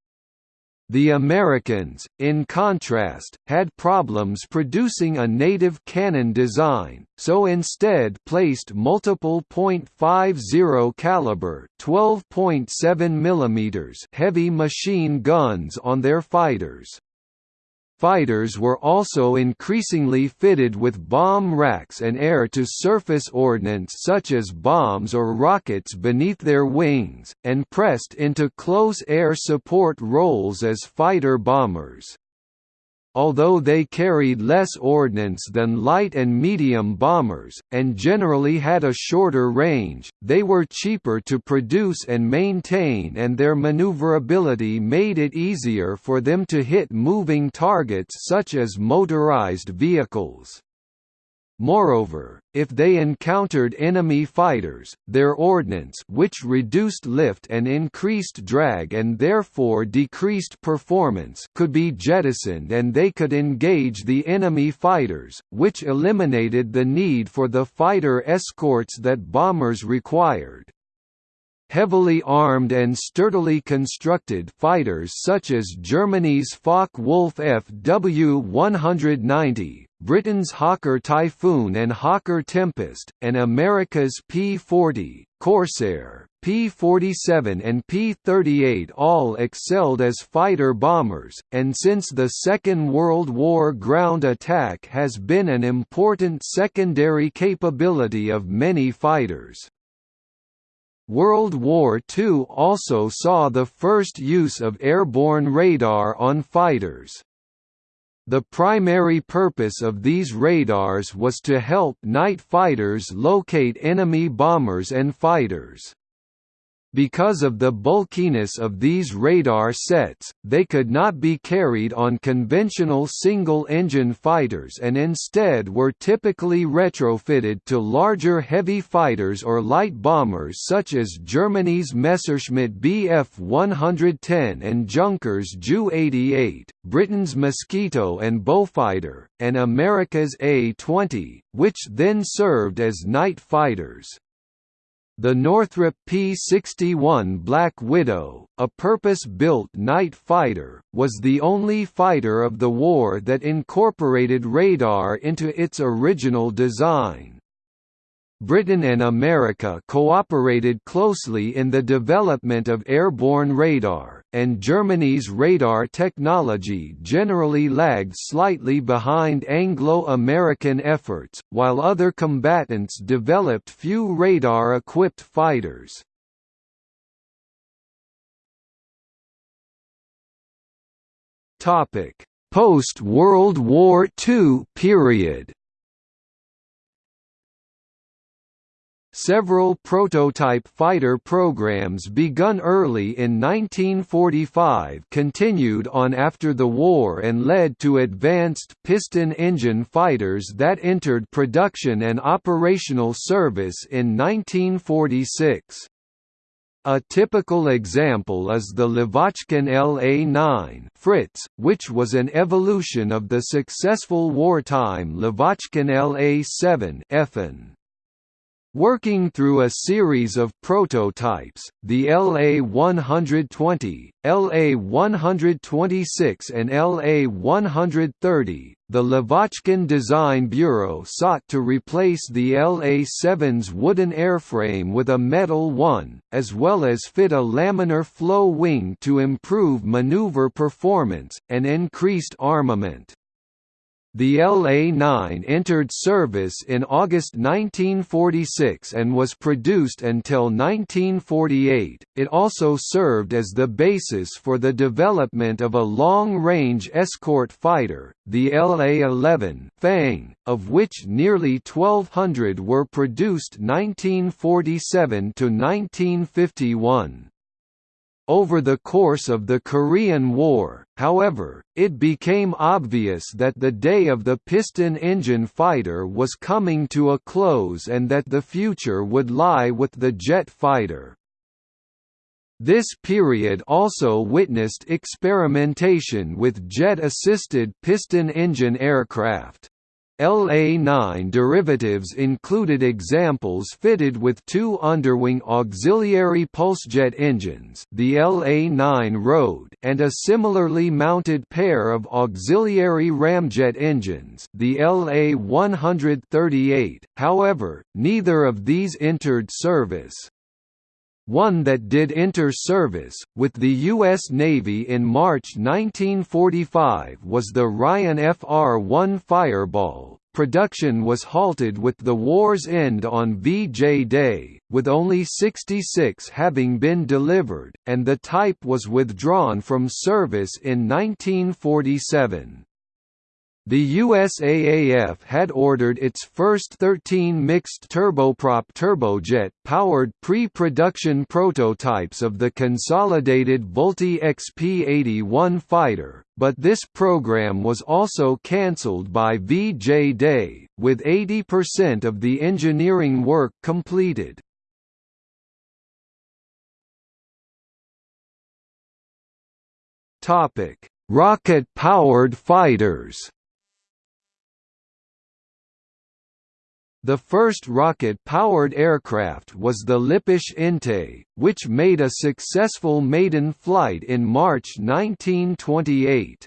The Americans, in contrast, had problems producing a native cannon design, so instead placed multiple .50 caliber 12.7 mm heavy machine guns on their fighters. Fighters were also increasingly fitted with bomb racks and air-to-surface ordnance such as bombs or rockets beneath their wings, and pressed into close air support roles as fighter bombers. Although they carried less ordnance than light and medium bombers, and generally had a shorter range, they were cheaper to produce and maintain and their maneuverability made it easier for them to hit moving targets such as motorized vehicles. Moreover, if they encountered enemy fighters, their ordnance which reduced lift and increased drag and therefore decreased performance could be jettisoned and they could engage the enemy fighters, which eliminated the need for the fighter escorts that bombers required. Heavily armed and sturdily constructed fighters such as Germany's Focke-Wulf FW-190, Britain's Hawker Typhoon and Hawker Tempest, and America's P-40, Corsair, P-47 and P-38 all excelled as fighter bombers, and since the Second World War ground attack has been an important secondary capability of many fighters. World War II also saw the first use of airborne radar on fighters. The primary purpose of these radars was to help night fighters locate enemy bombers and fighters. Because of the bulkiness of these radar sets, they could not be carried on conventional single-engine fighters and instead were typically retrofitted to larger heavy fighters or light bombers such as Germany's Messerschmitt Bf 110 and Junkers Ju 88, Britain's Mosquito and Beaufighter, and America's A-20, which then served as night fighters. The Northrop P-61 Black Widow, a purpose-built night fighter, was the only fighter of the war that incorporated radar into its original design. Britain and America cooperated closely in the development of airborne radar, and Germany's radar technology generally lagged slightly behind Anglo-American efforts, while other combatants developed few radar-equipped fighters. Post-World War II period Several prototype fighter programs begun early in 1945 continued on after the war and led to advanced piston engine fighters that entered production and operational service in 1946. A typical example is the Lavochkin LA-9 Fritz, which was an evolution of the successful wartime Lavochkin LA-7 Effen. Working through a series of prototypes, the LA-120, LA-126 and LA-130, the Lavochkin Design Bureau sought to replace the LA-7's wooden airframe with a metal one, as well as fit a laminar flow wing to improve maneuver performance, and increased armament. The LA-9 entered service in August 1946 and was produced until 1948. It also served as the basis for the development of a long-range escort fighter, the LA-11 Fang, of which nearly 1200 were produced 1947 to 1951. Over the course of the Korean War, however, it became obvious that the day of the piston engine fighter was coming to a close and that the future would lie with the jet fighter. This period also witnessed experimentation with jet-assisted piston engine aircraft. LA-9 derivatives included examples fitted with two underwing auxiliary pulsejet engines the LA-9 Road and a similarly mounted pair of auxiliary ramjet engines the LA-138, however, neither of these entered service. One that did enter service, with the U.S. Navy in March 1945 was the Ryan FR-1 Fireball. Production was halted with the war's end on VJ Day, with only 66 having been delivered, and the type was withdrawn from service in 1947. The USAAF had ordered its first 13 mixed turboprop turbojet-powered pre-production prototypes of the consolidated Vultee XP-81 fighter, but this program was also cancelled by VJ Day, with 80% of the engineering work completed. Rocket-powered fighters The first rocket-powered aircraft was the Lippisch Entei, which made a successful maiden flight in March 1928.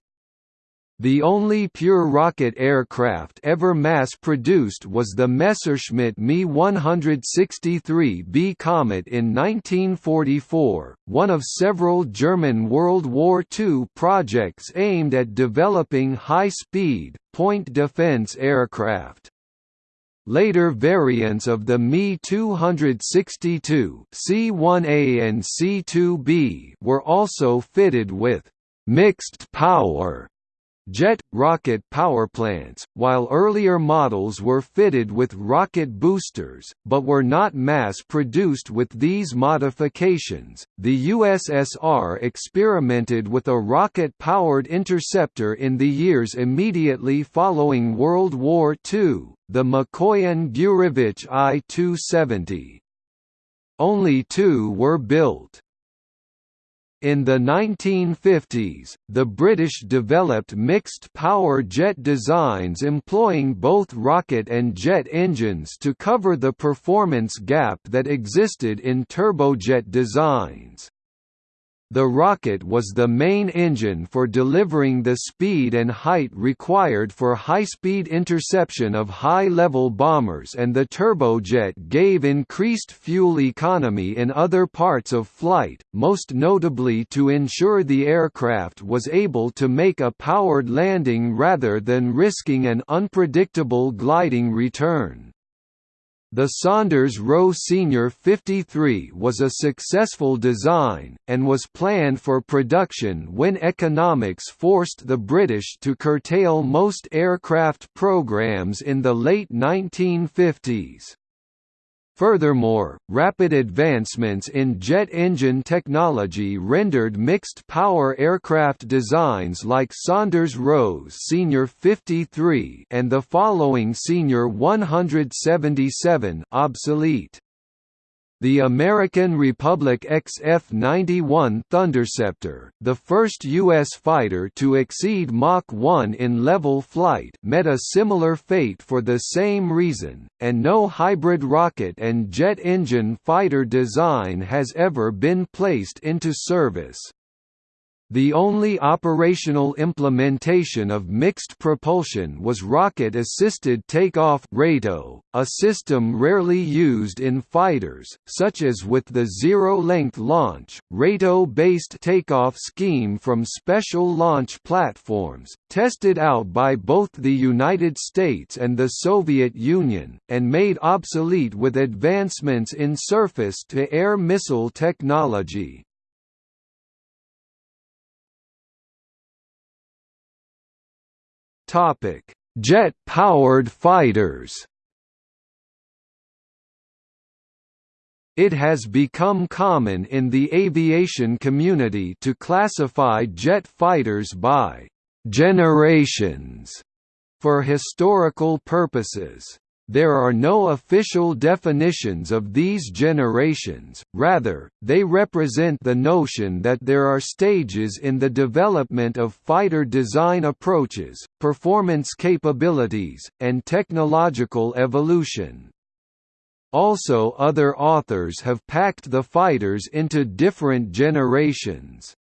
The only pure rocket aircraft ever mass-produced was the Messerschmitt Me 163B Komet in 1944, one of several German World War II projects aimed at developing high-speed, point defense aircraft. Later variants of the Me-262 C1A and C2B were also fitted with «mixed power» jet, rocket powerplants, while earlier models were fitted with rocket boosters, but were not mass-produced with these modifications. The USSR experimented with a rocket-powered interceptor in the years immediately following World War II, the Mikoyan-Gurevich I-270. Only two were built. In the 1950s, the British developed mixed-power jet designs employing both rocket and jet engines to cover the performance gap that existed in turbojet designs. The rocket was the main engine for delivering the speed and height required for high-speed interception of high-level bombers and the turbojet gave increased fuel economy in other parts of flight, most notably to ensure the aircraft was able to make a powered landing rather than risking an unpredictable gliding return. The Saunders Roe Senior 53 was a successful design, and was planned for production when economics forced the British to curtail most aircraft programs in the late 1950s. Furthermore, rapid advancements in jet engine technology rendered mixed-power aircraft designs like Saunders Roe's Senior 53 and the following Senior 177 obsolete. The American Republic XF-91 Thunderceptor, the first U.S. fighter to exceed Mach 1 in level flight met a similar fate for the same reason, and no hybrid rocket and jet engine fighter design has ever been placed into service. The only operational implementation of mixed propulsion was rocket-assisted takeoff a system rarely used in fighters, such as with the zero-length launch, RATO-based takeoff scheme from special launch platforms, tested out by both the United States and the Soviet Union, and made obsolete with advancements in surface-to-air missile technology. Jet-powered fighters. It has become common in the aviation community to classify jet fighters by generations for historical purposes. There are no official definitions of these generations, rather, they represent the notion that there are stages in the development of fighter design approaches, performance capabilities, and technological evolution. Also other authors have packed the fighters into different generations.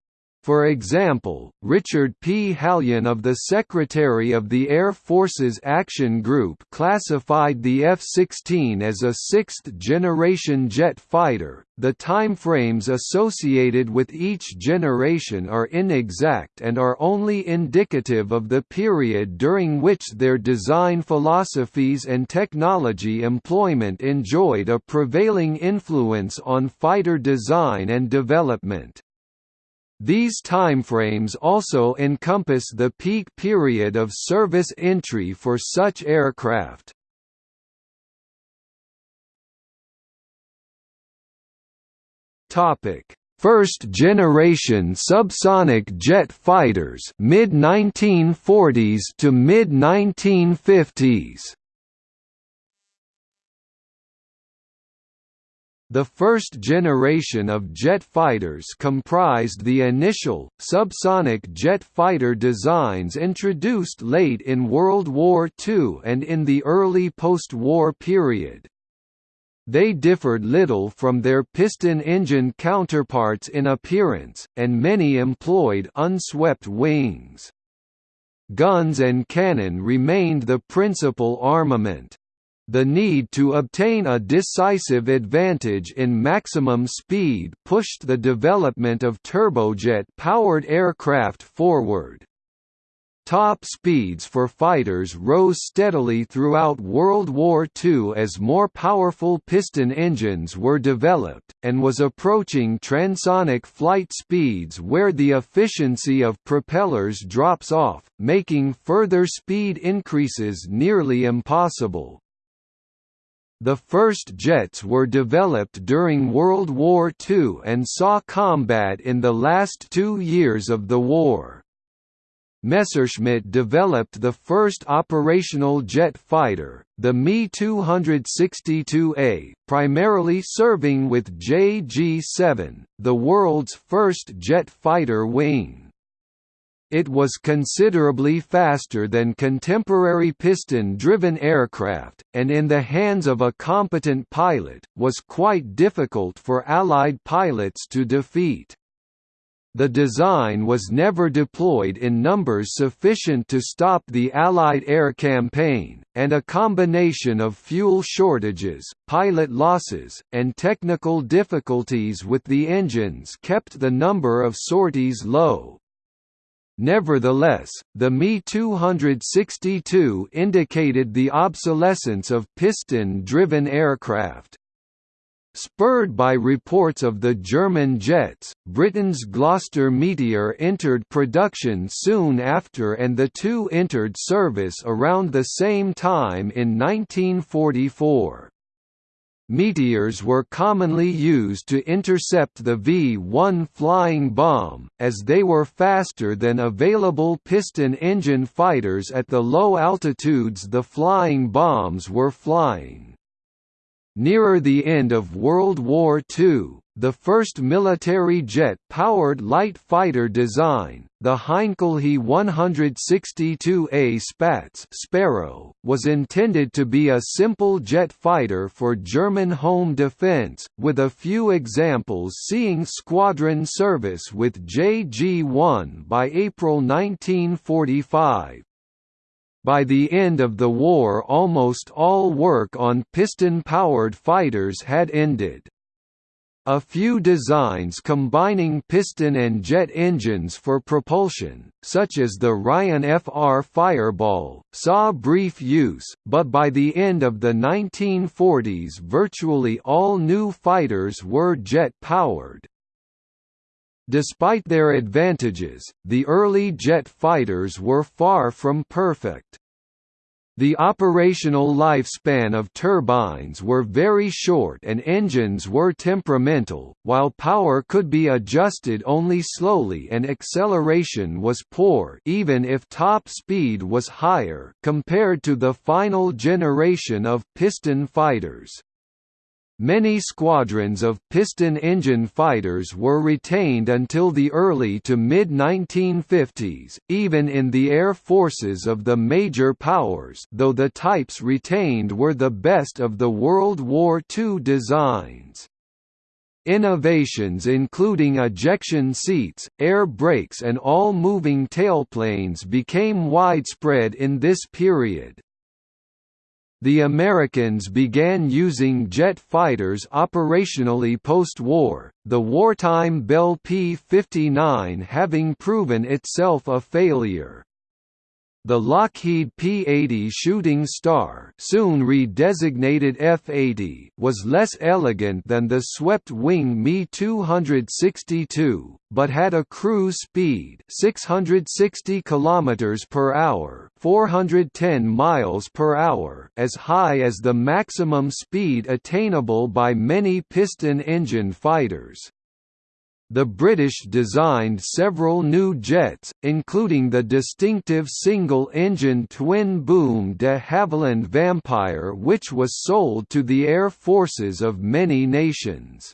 For example, Richard P. Hallion of the Secretary of the Air Forces Action Group classified the F-16 as a sixth-generation jet fighter. The timeframes associated with each generation are inexact and are only indicative of the period during which their design philosophies and technology employment enjoyed a prevailing influence on fighter design and development. These timeframes also encompass the peak period of service entry for such aircraft. Topic: First generation subsonic jet fighters mid 1940s to mid 1950s. The first generation of jet fighters comprised the initial, subsonic jet fighter designs introduced late in World War II and in the early post-war period. They differed little from their piston engine counterparts in appearance, and many employed unswept wings. Guns and cannon remained the principal armament. The need to obtain a decisive advantage in maximum speed pushed the development of turbojet-powered aircraft forward. Top speeds for fighters rose steadily throughout World War II as more powerful piston engines were developed, and was approaching transonic flight speeds where the efficiency of propellers drops off, making further speed increases nearly impossible. The first jets were developed during World War II and saw combat in the last two years of the war. Messerschmitt developed the first operational jet fighter, the Me-262A, primarily serving with JG-7, the world's first jet fighter wing. It was considerably faster than contemporary piston-driven aircraft, and in the hands of a competent pilot, was quite difficult for Allied pilots to defeat. The design was never deployed in numbers sufficient to stop the Allied air campaign, and a combination of fuel shortages, pilot losses, and technical difficulties with the engines kept the number of sorties low. Nevertheless, the Me-262 indicated the obsolescence of piston-driven aircraft. Spurred by reports of the German jets, Britain's Gloster Meteor entered production soon after and the two entered service around the same time in 1944. Meteors were commonly used to intercept the V-1 flying bomb, as they were faster than available piston engine fighters at the low altitudes the flying bombs were flying. Nearer the end of World War II, the first military jet-powered light fighter design, the Heinkel He 162A Spatz Sparrow, was intended to be a simple jet fighter for German home defense, with a few examples seeing squadron service with JG-1 by April 1945. By the end of the war almost all work on piston-powered fighters had ended. A few designs combining piston and jet engines for propulsion, such as the Ryan FR Fireball, saw brief use, but by the end of the 1940s virtually all new fighters were jet-powered. Despite their advantages, the early jet fighters were far from perfect. The operational lifespan of turbines were very short and engines were temperamental, while power could be adjusted only slowly and acceleration was poor even if top speed was higher compared to the final generation of piston fighters. Many squadrons of piston engine fighters were retained until the early to mid-1950s, even in the air forces of the major powers though the types retained were the best of the World War II designs. Innovations including ejection seats, air brakes and all-moving tailplanes became widespread in this period. The Americans began using jet fighters operationally post-war, the wartime Bell P-59 having proven itself a failure. The Lockheed P-80 Shooting Star soon redesignated F-80 was less elegant than the swept-wing Me-262, but had a cruise speed 660 km per hour 410 miles per hour as high as the maximum speed attainable by many piston engine fighters. The British designed several new jets, including the distinctive single-engine twin-boom de Havilland Vampire which was sold to the air forces of many nations.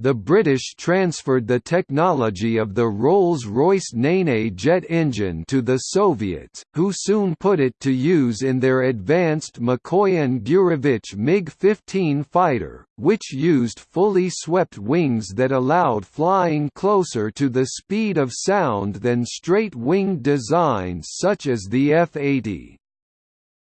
The British transferred the technology of the Rolls-Royce Nene jet engine to the Soviets, who soon put it to use in their advanced Mikoyan Gurevich MiG-15 fighter, which used fully swept wings that allowed flying closer to the speed of sound than straight-winged designs such as the F-80.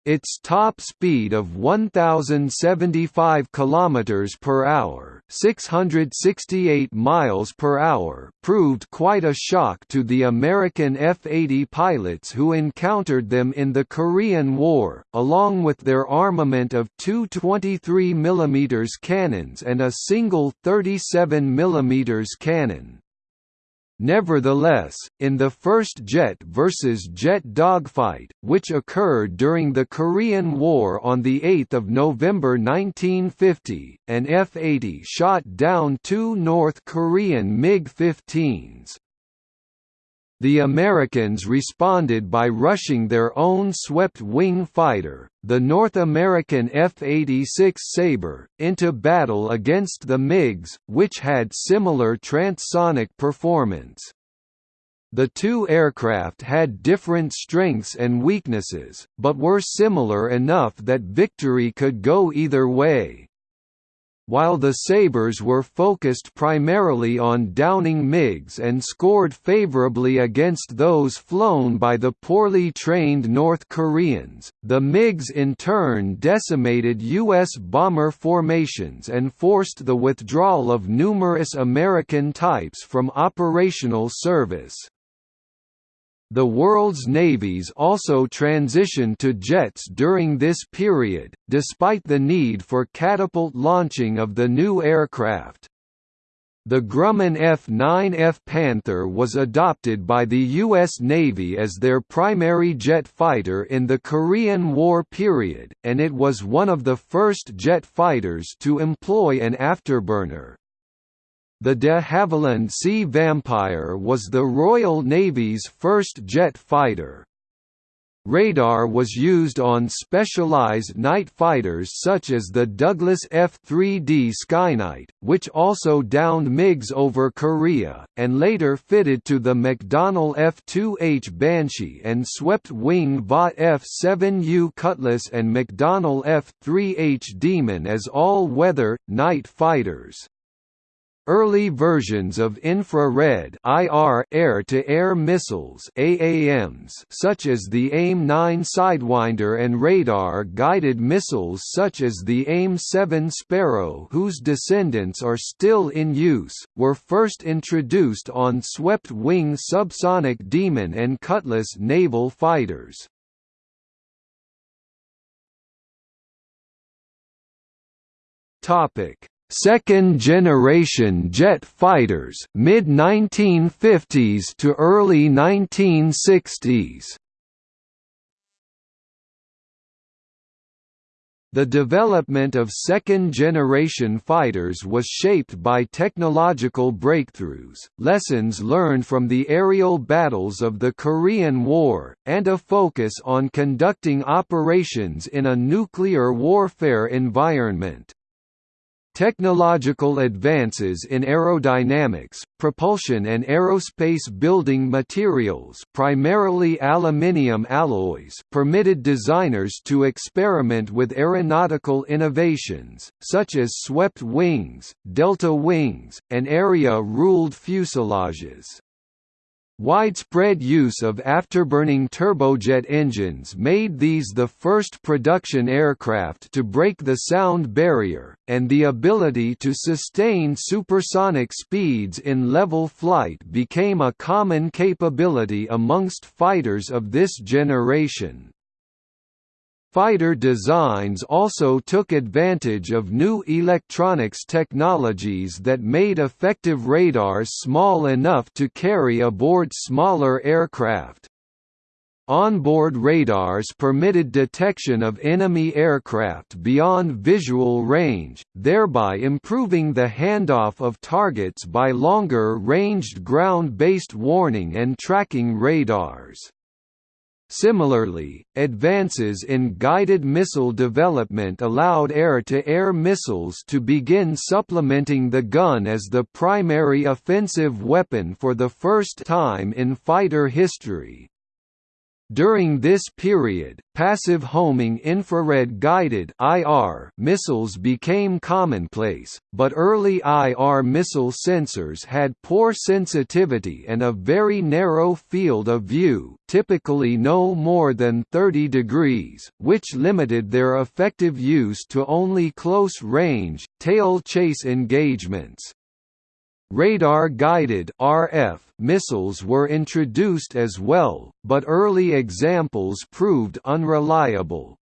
Its top speed of 1075 km per hour, 668 miles per hour, proved quite a shock to the American F-80 pilots who encountered them in the Korean War, along with their armament of two 23 mm cannons and a single 37 mm cannon. Nevertheless, in the first jet versus jet dogfight, which occurred during the Korean War on 8 November 1950, an F-80 shot down two North Korean MiG-15s. The Americans responded by rushing their own swept-wing fighter, the North American F-86 Sabre, into battle against the MiGs, which had similar transonic performance. The two aircraft had different strengths and weaknesses, but were similar enough that victory could go either way. While the Sabres were focused primarily on downing MiGs and scored favorably against those flown by the poorly trained North Koreans, the MiGs in turn decimated U.S. bomber formations and forced the withdrawal of numerous American types from operational service. The world's navies also transitioned to jets during this period, despite the need for catapult launching of the new aircraft. The Grumman F-9F Panther was adopted by the U.S. Navy as their primary jet fighter in the Korean War period, and it was one of the first jet fighters to employ an afterburner. The de Havilland Sea Vampire was the Royal Navy's first jet fighter. Radar was used on specialized night fighters such as the Douglas F-3D Skynight, which also downed MiGs over Korea, and later fitted to the McDonnell F-2H Banshee and swept wing Vought F-7U Cutlass and McDonnell F-3H Demon as all-weather, night fighters. Early versions of infrared IR air-to-air missiles AAMs such as the AIM-9 Sidewinder and radar-guided missiles such as the AIM-7 Sparrow whose descendants are still in use, were first introduced on swept-wing subsonic Demon and Cutlass naval fighters. Topic second-generation jet fighters mid-1950s to early 1960s. The development of second-generation fighters was shaped by technological breakthroughs, lessons learned from the aerial battles of the Korean War, and a focus on conducting operations in a nuclear warfare environment. Technological advances in aerodynamics, propulsion and aerospace building materials primarily aluminium alloys permitted designers to experiment with aeronautical innovations, such as swept wings, delta wings, and area-ruled fuselages. Widespread use of afterburning turbojet engines made these the first production aircraft to break the sound barrier, and the ability to sustain supersonic speeds in level flight became a common capability amongst fighters of this generation. Fighter designs also took advantage of new electronics technologies that made effective radars small enough to carry aboard smaller aircraft. Onboard radars permitted detection of enemy aircraft beyond visual range, thereby improving the handoff of targets by longer-ranged ground-based warning and tracking radars. Similarly, advances in guided missile development allowed air-to-air -air missiles to begin supplementing the gun as the primary offensive weapon for the first time in fighter history. During this period, passive homing infrared-guided missiles became commonplace, but early IR missile sensors had poor sensitivity and a very narrow field of view, typically no more than 30 degrees, which limited their effective use to only close-range, tail chase engagements. Radar-guided (RF) missiles were introduced as well, but early examples proved unreliable.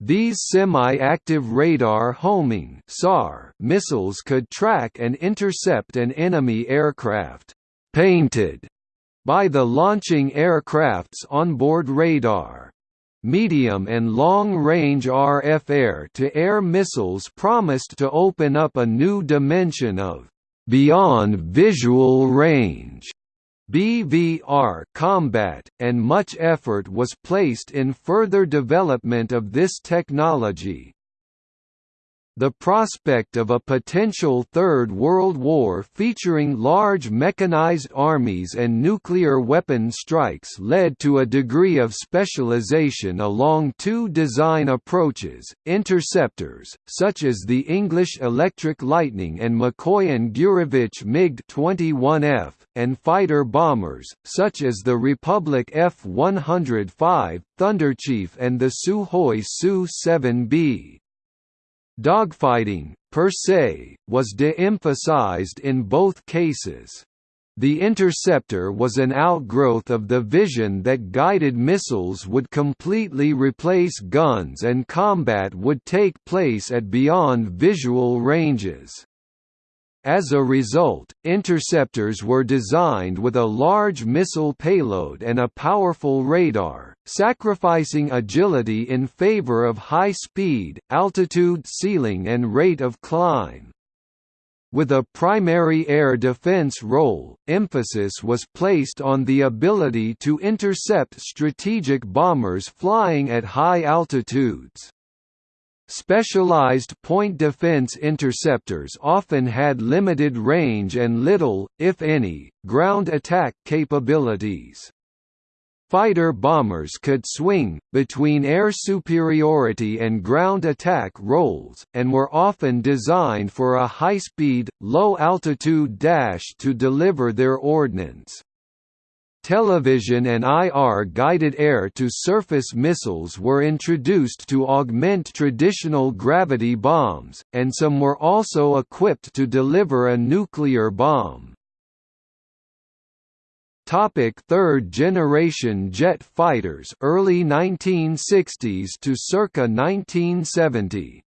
These semi-active radar homing (SAR) missiles could track and intercept an enemy aircraft painted by the launching aircraft's onboard radar. Medium and long-range RF air-to-air -air missiles promised to open up a new dimension of beyond visual range BVR combat, and much effort was placed in further development of this technology. The prospect of a potential Third World War featuring large mechanized armies and nuclear weapon strikes led to a degree of specialization along two design approaches, interceptors, such as the English Electric Lightning and Mikoyan-Gurevich MiG-21F, and fighter bombers, such as the Republic F-105, Thunderchief and the Sukhoi Su-7B. Dogfighting, per se, was de-emphasized in both cases. The interceptor was an outgrowth of the vision that guided missiles would completely replace guns and combat would take place at beyond visual ranges. As a result, interceptors were designed with a large missile payload and a powerful radar, sacrificing agility in favor of high speed, altitude ceiling and rate of climb. With a primary air defense role, emphasis was placed on the ability to intercept strategic bombers flying at high altitudes. Specialized point defense interceptors often had limited range and little, if any, ground attack capabilities. Fighter bombers could swing, between air superiority and ground attack roles, and were often designed for a high-speed, low-altitude dash to deliver their ordnance. Television and IR-guided air-to-surface missiles were introduced to augment traditional gravity bombs, and some were also equipped to deliver a nuclear bomb. Topic third generation jet fighters early 1960s to circa 1970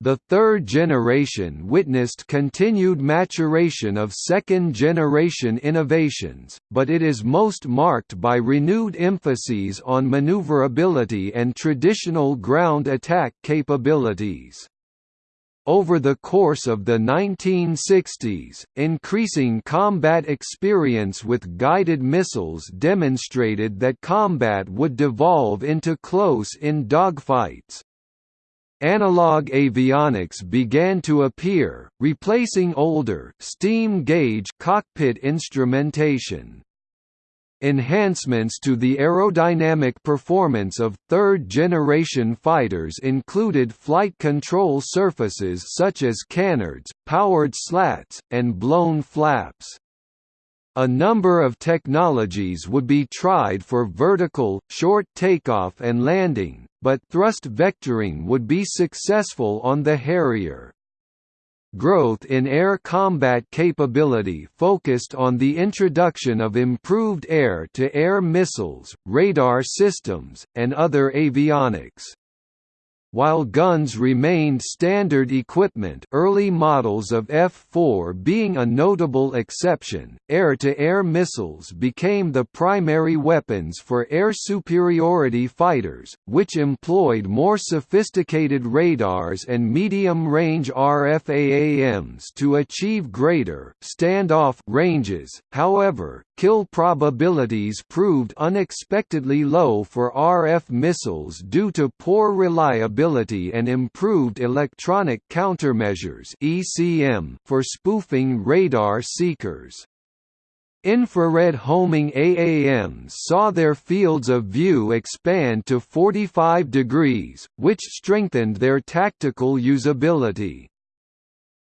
the third generation witnessed continued maturation of second-generation innovations, but it is most marked by renewed emphases on maneuverability and traditional ground attack capabilities. Over the course of the 1960s, increasing combat experience with guided missiles demonstrated that combat would devolve into close-in dogfights. Analog avionics began to appear, replacing older steam gauge cockpit instrumentation. Enhancements to the aerodynamic performance of third-generation fighters included flight control surfaces such as canards, powered slats, and blown flaps. A number of technologies would be tried for vertical, short takeoff and landing, but thrust vectoring would be successful on the Harrier. Growth in air combat capability focused on the introduction of improved air-to-air -air missiles, radar systems, and other avionics. While guns remained standard equipment early models of F-4 being a notable exception, air-to-air -air missiles became the primary weapons for air superiority fighters, which employed more sophisticated radars and medium-range RFAAMs to achieve greater standoff ranges. However, kill probabilities proved unexpectedly low for RF missiles due to poor reliability and improved electronic countermeasures (ECM) for spoofing radar seekers. Infrared homing AAMs saw their fields of view expand to 45 degrees, which strengthened their tactical usability.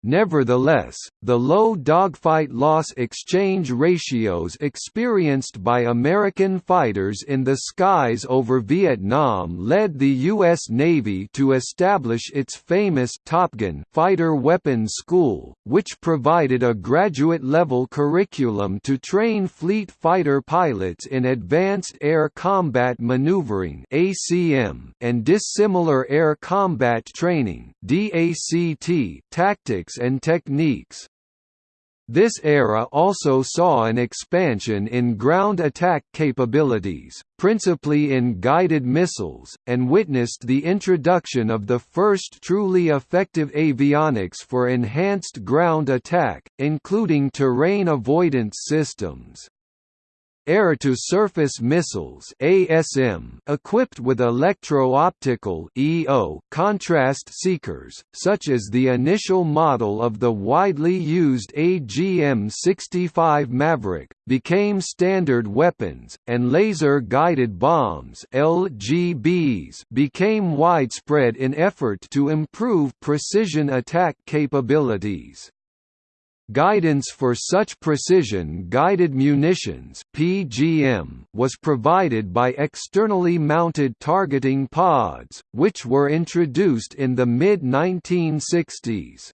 Nevertheless, the low dogfight loss exchange ratios experienced by American fighters in the skies over Vietnam led the U.S. Navy to establish its famous Top Gun Fighter Weapons School, which provided a graduate-level curriculum to train fleet fighter pilots in advanced air combat maneuvering and dissimilar air combat training tactics and techniques. This era also saw an expansion in ground attack capabilities, principally in guided missiles, and witnessed the introduction of the first truly effective avionics for enhanced ground attack, including terrain avoidance systems. Air-to-surface missiles ASM equipped with electro-optical EO contrast seekers, such as the initial model of the widely used AGM-65 Maverick, became standard weapons, and laser-guided bombs LGBs became widespread in effort to improve precision attack capabilities. Guidance for such precision-guided munitions (PGM) was provided by externally mounted targeting pods, which were introduced in the mid-1960s.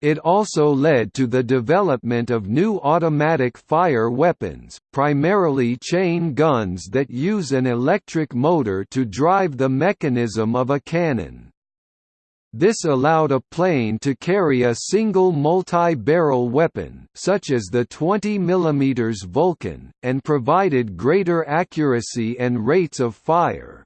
It also led to the development of new automatic fire weapons, primarily chain guns that use an electric motor to drive the mechanism of a cannon. This allowed a plane to carry a single multi-barrel weapon, such as the 20 mm Vulcan, and provided greater accuracy and rates of fire.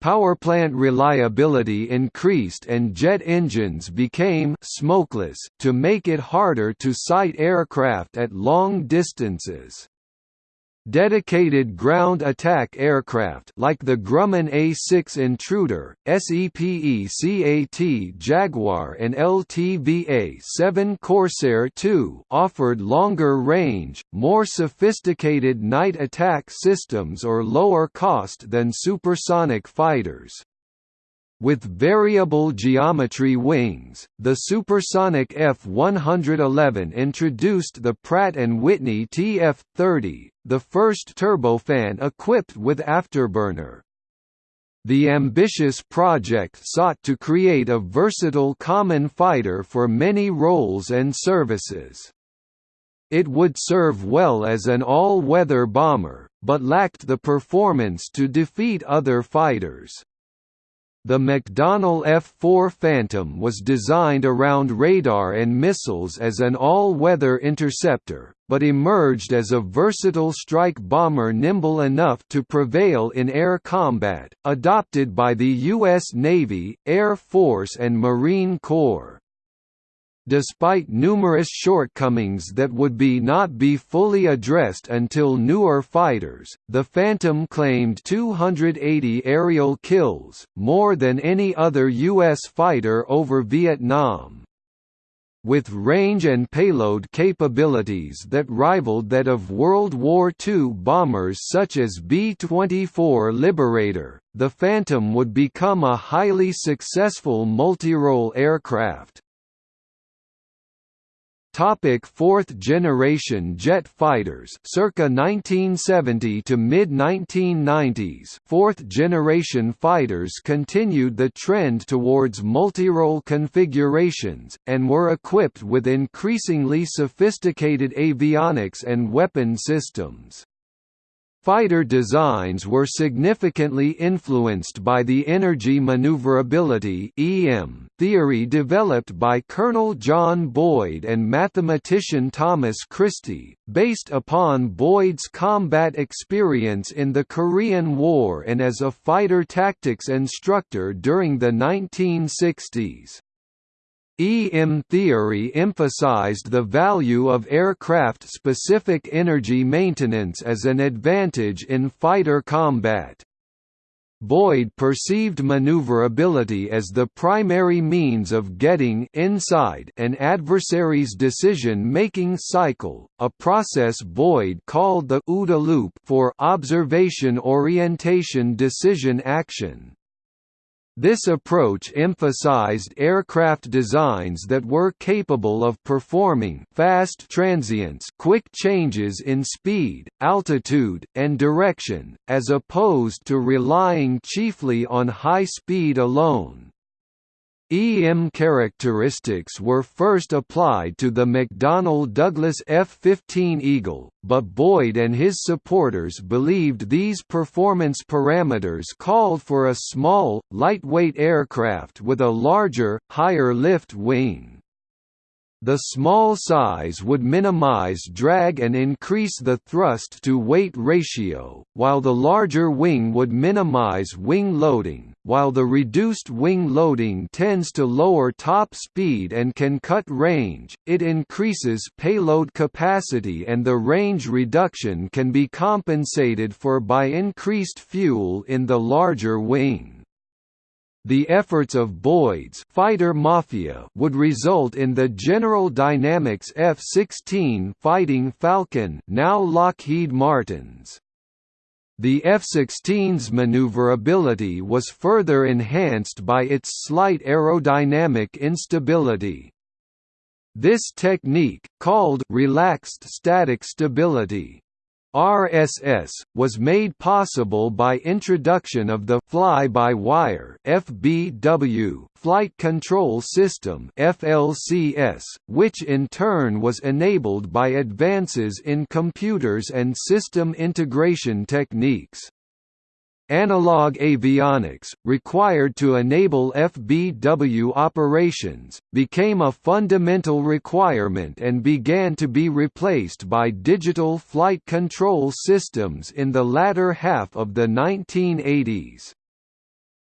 Powerplant reliability increased and jet engines became smokeless to make it harder to sight aircraft at long distances. Dedicated ground attack aircraft like the Grumman A-6 Intruder, SEPECAT Jaguar and LTV A-7 Corsair II offered longer range, more sophisticated night attack systems or lower cost than supersonic fighters. With variable geometry wings, the supersonic F-111 introduced the Pratt & Whitney TF-30, the first turbofan equipped with afterburner. The ambitious project sought to create a versatile common fighter for many roles and services. It would serve well as an all-weather bomber, but lacked the performance to defeat other fighters. The McDonnell F-4 Phantom was designed around radar and missiles as an all-weather interceptor, but emerged as a versatile strike bomber nimble enough to prevail in air combat, adopted by the U.S. Navy, Air Force and Marine Corps. Despite numerous shortcomings that would be not be fully addressed until newer fighters, the Phantom claimed 280 aerial kills, more than any other U.S. fighter over Vietnam. With range and payload capabilities that rivaled that of World War II bombers such as B-24 Liberator, the Phantom would become a highly successful multirole aircraft. Topic fourth generation jet fighters circa 1970 to mid 1990s fourth generation fighters continued the trend towards multirole configurations and were equipped with increasingly sophisticated avionics and weapon systems Fighter designs were significantly influenced by the energy maneuverability (EM) theory developed by Colonel John Boyd and mathematician Thomas Christie, based upon Boyd's combat experience in the Korean War and as a fighter tactics instructor during the 1960s. EM theory emphasized the value of aircraft-specific energy maintenance as an advantage in fighter combat. Boyd perceived maneuverability as the primary means of getting inside an adversary's decision-making cycle, a process Boyd called the OODA loop for observation orientation decision action. This approach emphasized aircraft designs that were capable of performing fast transients quick changes in speed, altitude, and direction, as opposed to relying chiefly on high speed alone. EM characteristics were first applied to the McDonnell Douglas F-15 Eagle, but Boyd and his supporters believed these performance parameters called for a small, lightweight aircraft with a larger, higher lift wing. The small size would minimize drag and increase the thrust-to-weight ratio, while the larger wing would minimize wing loading, while the reduced wing loading tends to lower top speed and can cut range, it increases payload capacity and the range reduction can be compensated for by increased fuel in the larger wing. The efforts of Boyd's fighter mafia would result in the General Dynamics F-16 Fighting Falcon now Lockheed Martin's. The F-16's maneuverability was further enhanced by its slight aerodynamic instability. This technique, called relaxed static stability, RSS, was made possible by introduction of the fly-by-wire (FBW) flight control system (FLCS), which in turn was enabled by advances in computers and system integration techniques. Analog avionics, required to enable FBW operations, became a fundamental requirement and began to be replaced by digital flight control systems in the latter half of the 1980s.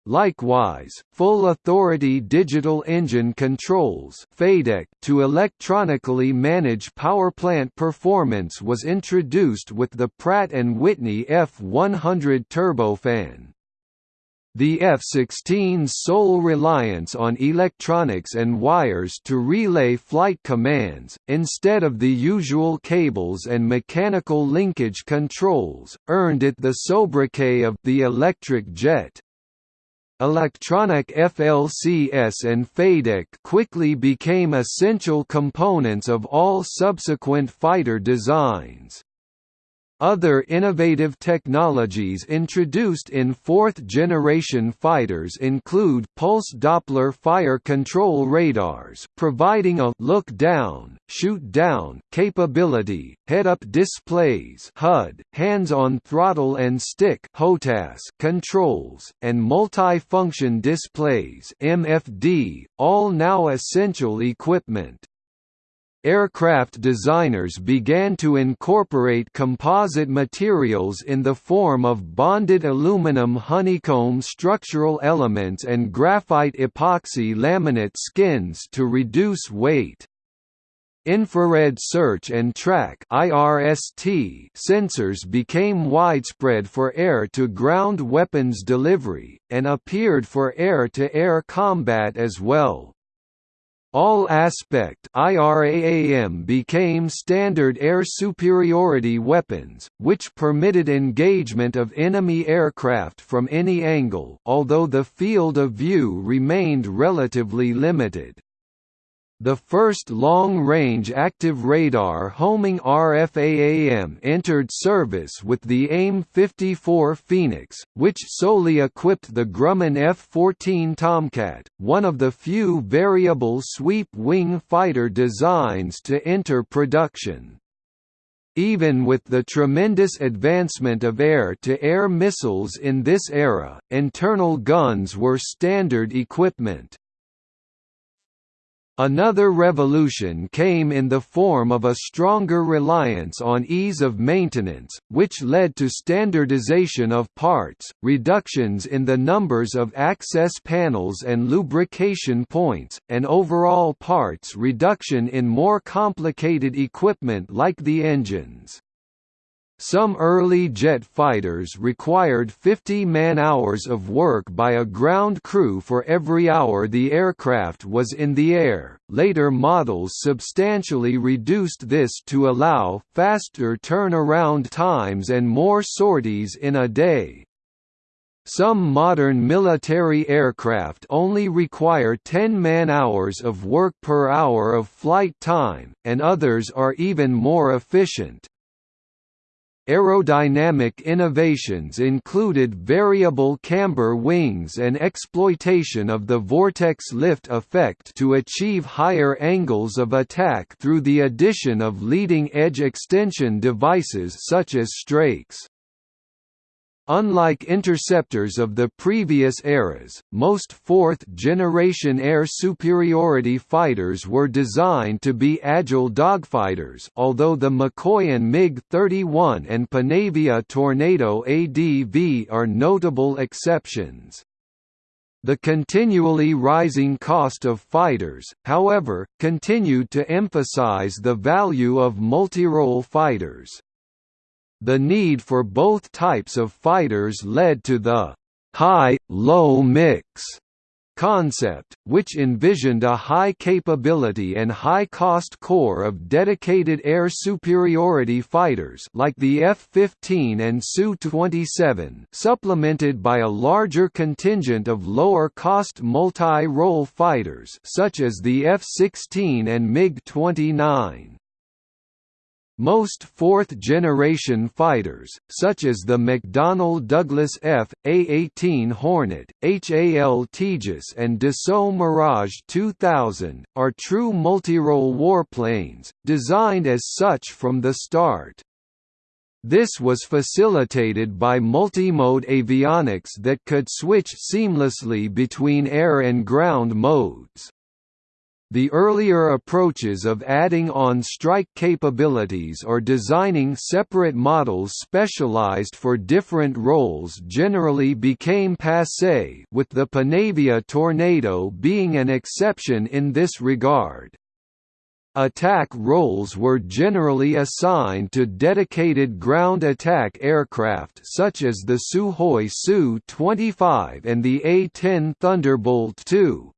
Likewise, full-authority digital engine controls to electronically manage powerplant performance was introduced with the Pratt & Whitney F100 turbofan. The F-16's sole reliance on electronics and wires to relay flight commands, instead of the usual cables and mechanical linkage controls, earned it the sobriquet of the electric jet. Electronic FLCS and FADEC quickly became essential components of all subsequent fighter designs. Other innovative technologies introduced in fourth-generation fighters include pulse Doppler fire control radars providing a look-down, shoot-down capability, head-up displays HUD, hands-on throttle and stick HOTAS controls, and multi-function displays MFD, all now essential equipment. Aircraft designers began to incorporate composite materials in the form of bonded aluminum honeycomb structural elements and graphite epoxy laminate skins to reduce weight. Infrared search and track (IRST) sensors became widespread for air-to-ground weapons delivery, and appeared for air-to-air -air combat as well. All aspect IRAAM became standard air superiority weapons, which permitted engagement of enemy aircraft from any angle although the field of view remained relatively limited. The first long-range active radar homing RFAAM entered service with the AIM-54 Phoenix, which solely equipped the Grumman F-14 Tomcat, one of the few variable sweep-wing fighter designs to enter production. Even with the tremendous advancement of air-to-air -air missiles in this era, internal guns were standard equipment. Another revolution came in the form of a stronger reliance on ease of maintenance, which led to standardization of parts, reductions in the numbers of access panels and lubrication points, and overall parts reduction in more complicated equipment like the engines. Some early jet fighters required 50 man-hours of work by a ground crew for every hour the aircraft was in the air. Later models substantially reduced this to allow faster turnaround times and more sorties in a day. Some modern military aircraft only require 10 man-hours of work per hour of flight time, and others are even more efficient. Aerodynamic innovations included variable camber wings and exploitation of the vortex lift effect to achieve higher angles of attack through the addition of leading-edge extension devices such as strakes. Unlike interceptors of the previous eras, most fourth-generation air superiority fighters were designed to be agile dogfighters although the Mikoyan MiG-31 and Panavia Tornado ADV are notable exceptions. The continually rising cost of fighters, however, continued to emphasize the value of multirole fighters. The need for both types of fighters led to the high-low mix concept, which envisioned a high-capability and high-cost core of dedicated air superiority fighters like the F-15 and Su-27 supplemented by a larger contingent of lower-cost multi-role fighters such as the F-16 and MiG-29. Most fourth-generation fighters, such as the McDonnell Douglas F, A-18 Hornet, HAL Tejas and Dassault Mirage 2000, are true multirole warplanes, designed as such from the start. This was facilitated by multimode avionics that could switch seamlessly between air and ground modes. The earlier approaches of adding on strike capabilities or designing separate models specialized for different roles generally became passé with the Panavia Tornado being an exception in this regard. Attack roles were generally assigned to dedicated ground attack aircraft such as the Sukhoi Su-25 and the A-10 Thunderbolt II.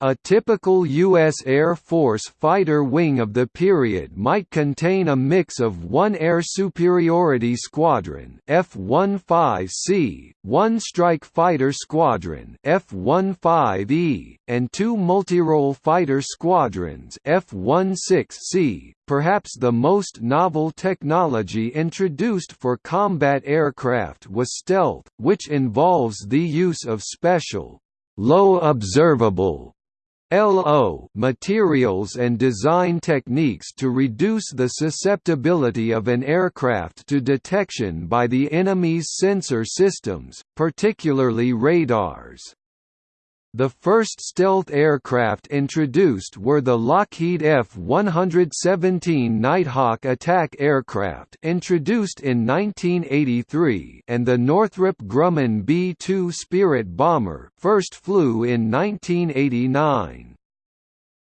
A typical U.S. Air Force fighter wing of the period might contain a mix of one Air Superiority Squadron F-15C, one Strike Fighter Squadron F-15E, and two multirole fighter squadrons F-16C. Perhaps the most novel technology introduced for combat aircraft was stealth, which involves the use of special low observable LO materials and design techniques to reduce the susceptibility of an aircraft to detection by the enemy's sensor systems, particularly radars. The first stealth aircraft introduced were the Lockheed F-117 Nighthawk attack aircraft introduced in 1983 and the Northrop Grumman B-2 Spirit bomber first flew in 1989.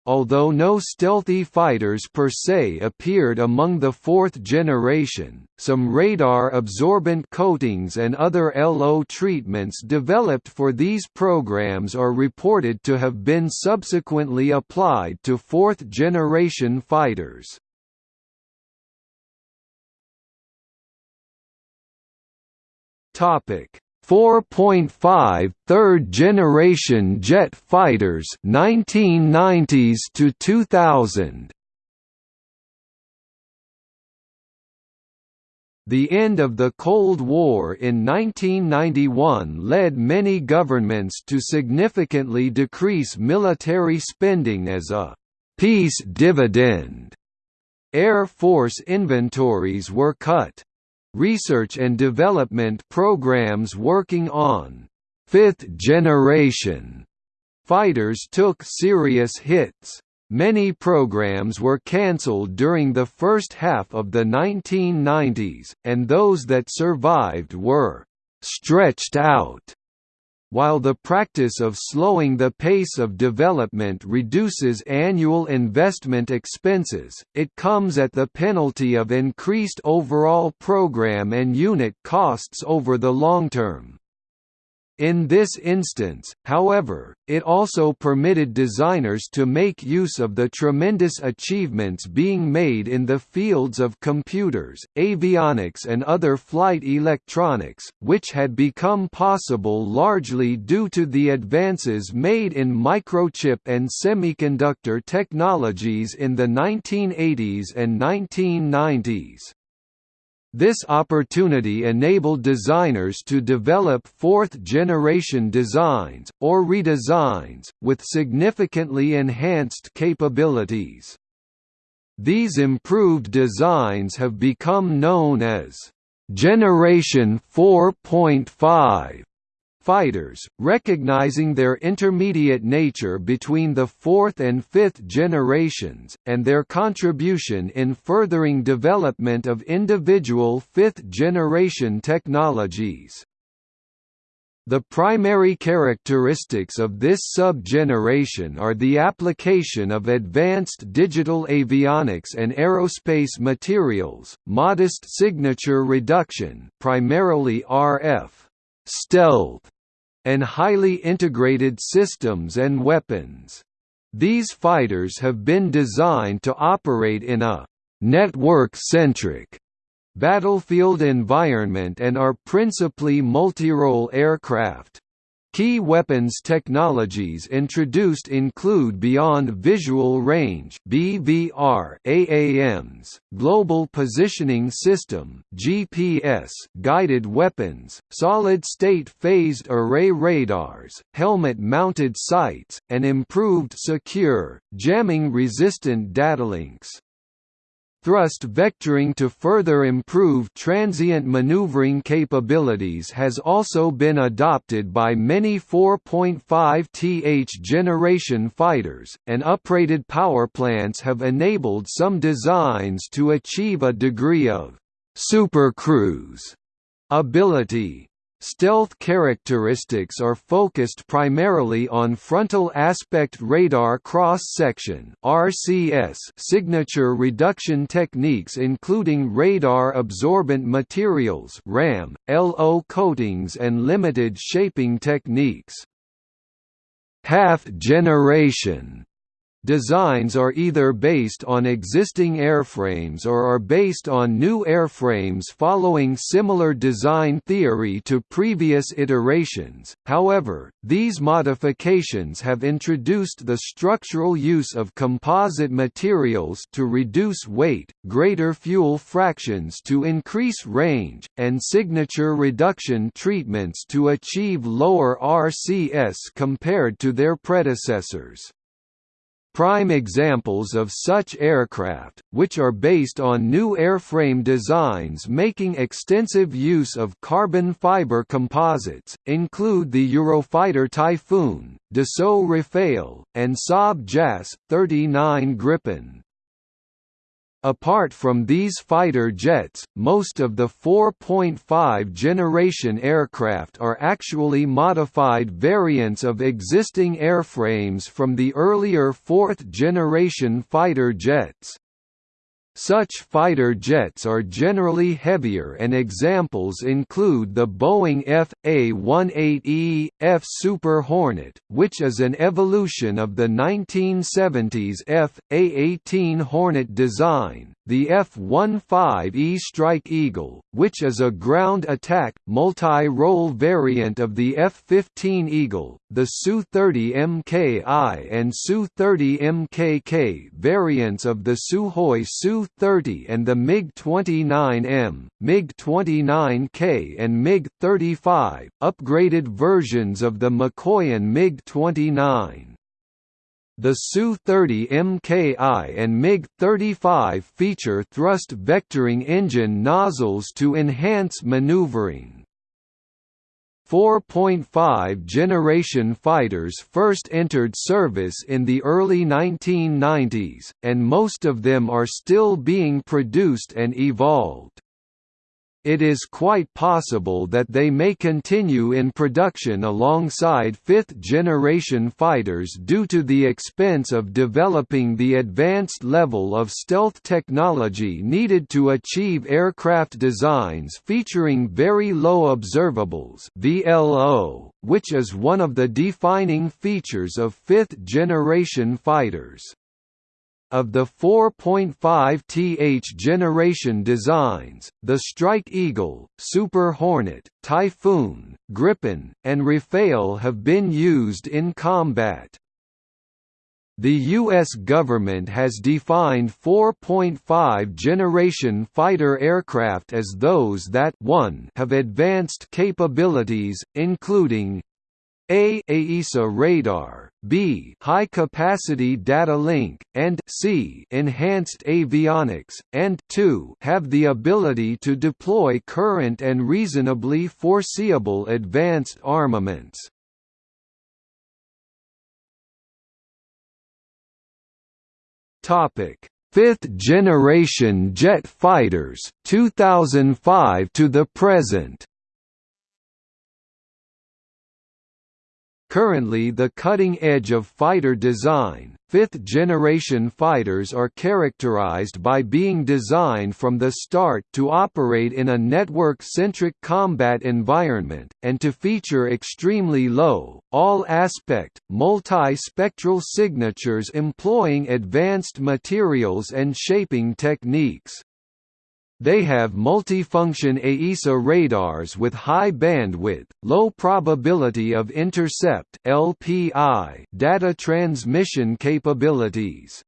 Although no stealthy fighters per se appeared among the fourth generation, some radar-absorbent coatings and other LO treatments developed for these programs are reported to have been subsequently applied to fourth-generation fighters. Topic 4.5 third generation jet fighters 1990s to 2000 The end of the Cold War in 1991 led many governments to significantly decrease military spending as a peace dividend. Air Force inventories were cut research and development programs working on fifth-generation fighters took serious hits. Many programs were cancelled during the first half of the 1990s, and those that survived were «stretched out» While the practice of slowing the pace of development reduces annual investment expenses, it comes at the penalty of increased overall program and unit costs over the long term. In this instance, however, it also permitted designers to make use of the tremendous achievements being made in the fields of computers, avionics and other flight electronics, which had become possible largely due to the advances made in microchip and semiconductor technologies in the 1980s and 1990s. This opportunity enabled designers to develop fourth-generation designs, or redesigns, with significantly enhanced capabilities. These improved designs have become known as Generation 4.5 fighters, recognizing their intermediate nature between the fourth and fifth generations, and their contribution in furthering development of individual fifth-generation technologies. The primary characteristics of this sub-generation are the application of advanced digital avionics and aerospace materials, modest signature reduction primarily RF, stealth, and highly integrated systems and weapons. These fighters have been designed to operate in a network-centric battlefield environment and are principally multi-role aircraft. Key weapons technologies introduced include Beyond Visual Range (BVR) AAMs, Global Positioning System (GPS), guided weapons, solid-state phased array radars, helmet-mounted sights, and improved secure, jamming-resistant datalinks. Thrust vectoring to further improve transient maneuvering capabilities has also been adopted by many 4.5th generation fighters, and uprated powerplants have enabled some designs to achieve a degree of supercruise ability. Stealth characteristics are focused primarily on frontal aspect radar cross-section signature reduction techniques including radar absorbent materials (RAM), LO coatings and limited shaping techniques. Half generation Designs are either based on existing airframes or are based on new airframes following similar design theory to previous iterations, however, these modifications have introduced the structural use of composite materials to reduce weight, greater fuel fractions to increase range, and signature reduction treatments to achieve lower RCS compared to their predecessors. Prime examples of such aircraft, which are based on new airframe designs making extensive use of carbon fiber composites, include the Eurofighter Typhoon, Dassault Rafale, and Saab JAS 39 Gripen. Apart from these fighter jets, most of the 4.5 generation aircraft are actually modified variants of existing airframes from the earlier fourth generation fighter jets. Such fighter jets are generally heavier and examples include the Boeing F.A-18E, F Super Hornet, which is an evolution of the 1970s F.A-18 Hornet design, the F-15E Strike Eagle, which is a ground attack, multi-role variant of the F-15 Eagle, the Su-30 MKI and Su-30 MKK variants of the Sukhoi Su-30 and the MiG-29M, MiG-29K and MiG-35, upgraded versions of the Mikoyan MiG-29. The Su-30 MKI and MiG-35 feature thrust vectoring engine nozzles to enhance maneuvering. 4.5 generation fighters first entered service in the early 1990s, and most of them are still being produced and evolved it is quite possible that they may continue in production alongside fifth-generation fighters due to the expense of developing the advanced level of stealth technology needed to achieve aircraft designs featuring very low observables VLO, which is one of the defining features of fifth-generation fighters. Of the 4.5th generation designs, the Strike Eagle, Super Hornet, Typhoon, Gripen, and Rafale have been used in combat. The U.S. government has defined 4.5 generation fighter aircraft as those that 1 have advanced capabilities, including a AESA radar, B high capacity data link, and C enhanced avionics, and 2 have the ability to deploy current and reasonably foreseeable advanced armaments. Topic: Fifth generation jet fighters 2005 to the present. Currently the cutting edge of fighter design, fifth-generation fighters are characterized by being designed from the start to operate in a network-centric combat environment, and to feature extremely low, all-aspect, multi-spectral signatures employing advanced materials and shaping techniques. They have multifunction AESA radars with high bandwidth, low probability of intercept (LPI) data transmission capabilities.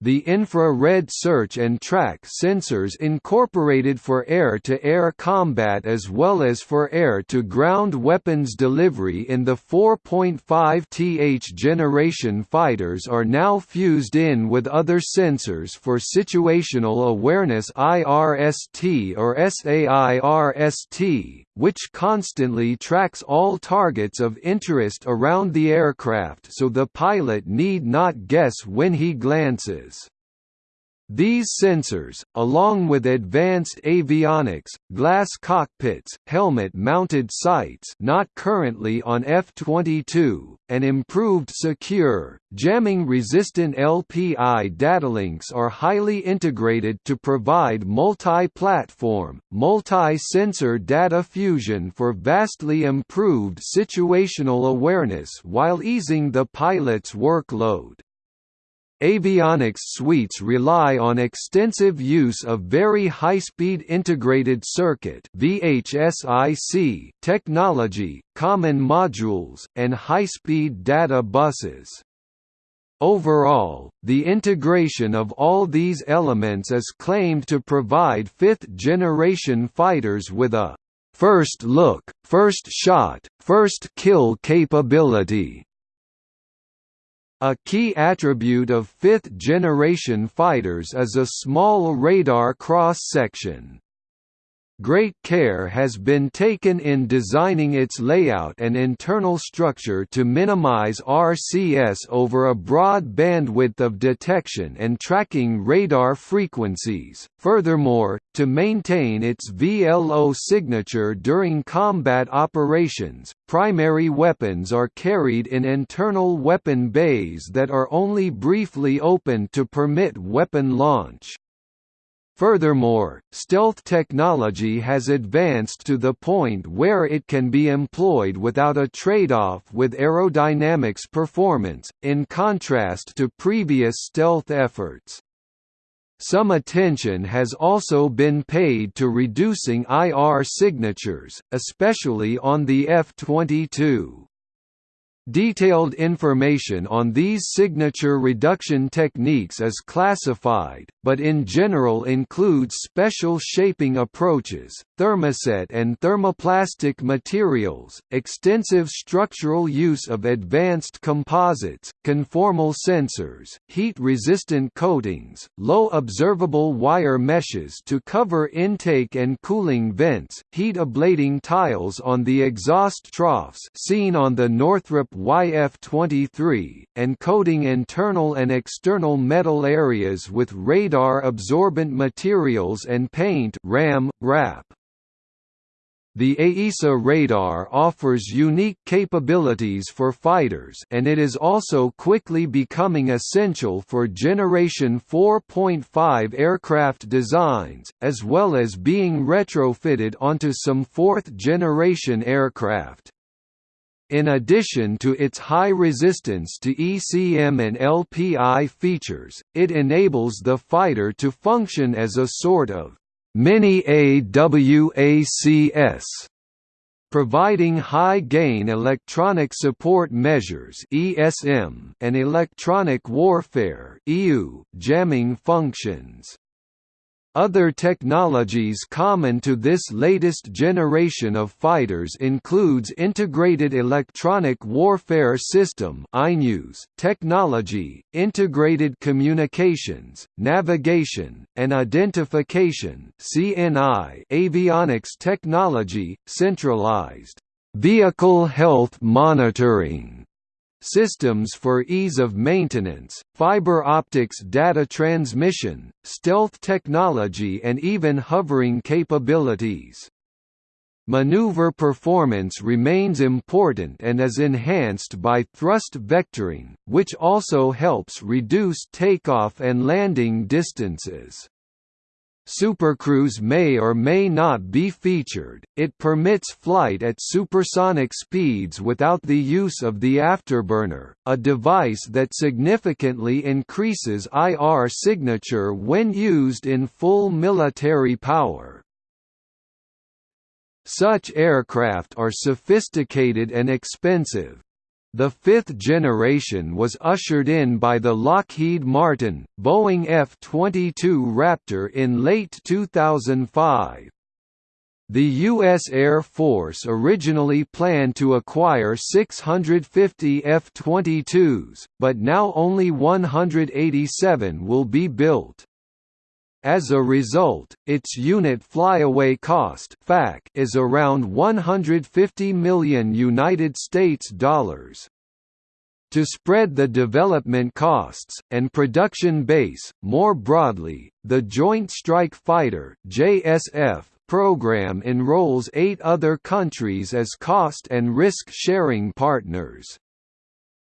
The infrared search and track sensors incorporated for air-to-air -air combat as well as for air-to-ground weapons delivery in the 4.5th generation fighters are now fused in with other sensors for situational awareness IRST or SAIRST, which constantly tracks all targets of interest around the aircraft so the pilot need not guess when he glances. These sensors, along with advanced avionics, glass cockpits, helmet-mounted sights not currently on F-22, and improved secure, jamming-resistant LPI datalinks are highly integrated to provide multi-platform, multi-sensor data fusion for vastly improved situational awareness while easing the pilot's workload. Avionics suites rely on extensive use of very high-speed integrated circuit (VHSIC) technology, common modules, and high-speed data buses. Overall, the integration of all these elements is claimed to provide fifth-generation fighters with a first look, first shot, first kill capability a key attribute of fifth-generation fighters is a small radar cross-section. Great care has been taken in designing its layout and internal structure to minimize RCS over a broad bandwidth of detection and tracking radar frequencies, furthermore, to maintain its VLO signature during combat operations, primary weapons are carried in internal weapon bays that are only briefly opened to permit weapon launch. Furthermore, stealth technology has advanced to the point where it can be employed without a trade-off with aerodynamics performance, in contrast to previous stealth efforts. Some attention has also been paid to reducing IR signatures, especially on the F-22. Detailed information on these signature reduction techniques is classified, but in general includes special shaping approaches, thermoset and thermoplastic materials, extensive structural use of advanced composites, conformal sensors, heat-resistant coatings, low observable wire meshes to cover intake and cooling vents, heat ablating tiles on the exhaust troughs seen on the Northrop YF-23, encoding internal and external metal areas with radar-absorbent materials and paint RAM, wrap. The AESA radar offers unique capabilities for fighters and it is also quickly becoming essential for Generation 4.5 aircraft designs, as well as being retrofitted onto some fourth-generation aircraft. In addition to its high resistance to ECM and LPI features, it enables the fighter to function as a sort of mini AWACS providing high-gain electronic support measures (ESM) and electronic warfare (EW) jamming functions. Other technologies common to this latest generation of fighters includes Integrated Electronic Warfare System technology, integrated communications, navigation, and identification avionics technology, centralized vehicle health monitoring systems for ease of maintenance, fiber optics data transmission, stealth technology and even hovering capabilities. Maneuver performance remains important and is enhanced by thrust vectoring, which also helps reduce takeoff and landing distances. Supercruise may or may not be featured, it permits flight at supersonic speeds without the use of the afterburner, a device that significantly increases IR signature when used in full military power. Such aircraft are sophisticated and expensive, The fifth generation was ushered in by the Lockheed Martin, Boeing F-22 Raptor in late 2005. The U.S. Air Force originally planned to acquire 650 F-22s, but now only 187 will be built. As a result, its unit flyaway cost (FAC) is around 150 million United States dollars. To spread the development costs, and production base, more broadly, the Joint Strike Fighter JSF program enrolls eight other countries as cost and risk-sharing partners.